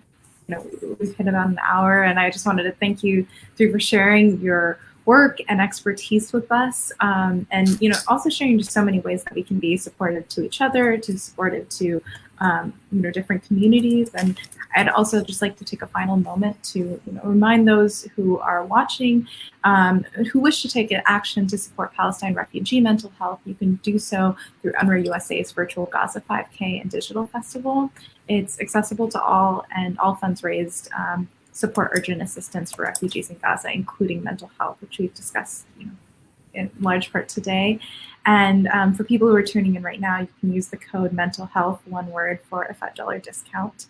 you know, we've hit about an hour and I just wanted to thank you three for sharing your work and expertise with us um, and, you know, also sharing just so many ways that we can be supportive to each other, to supportive to um, you know, different communities. And I'd also just like to take a final moment to you know, remind those who are watching um, who wish to take action to support Palestine refugee mental health. You can do so through UNRWA USA's virtual Gaza 5K and digital festival. It's accessible to all and all funds raised um, support urgent assistance for refugees in Gaza, including mental health, which we've discussed you know, in large part today. And um, for people who are tuning in right now, you can use the code mental health, one word, for a $5 discount.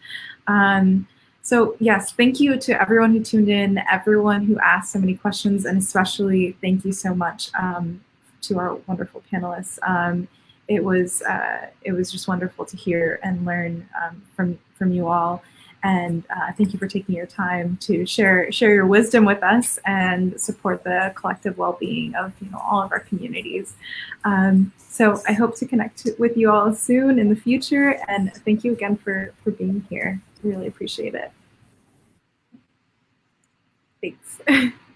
Um, so yes, thank you to everyone who tuned in, everyone who asked so many questions, and especially thank you so much um, to our wonderful panelists. Um, it was uh, it was just wonderful to hear and learn um, from from you all. And uh, thank you for taking your time to share share your wisdom with us and support the collective well-being of you know all of our communities. Um, so I hope to connect with you all soon in the future. And thank you again for for being here. Really appreciate it. Thanks. [LAUGHS]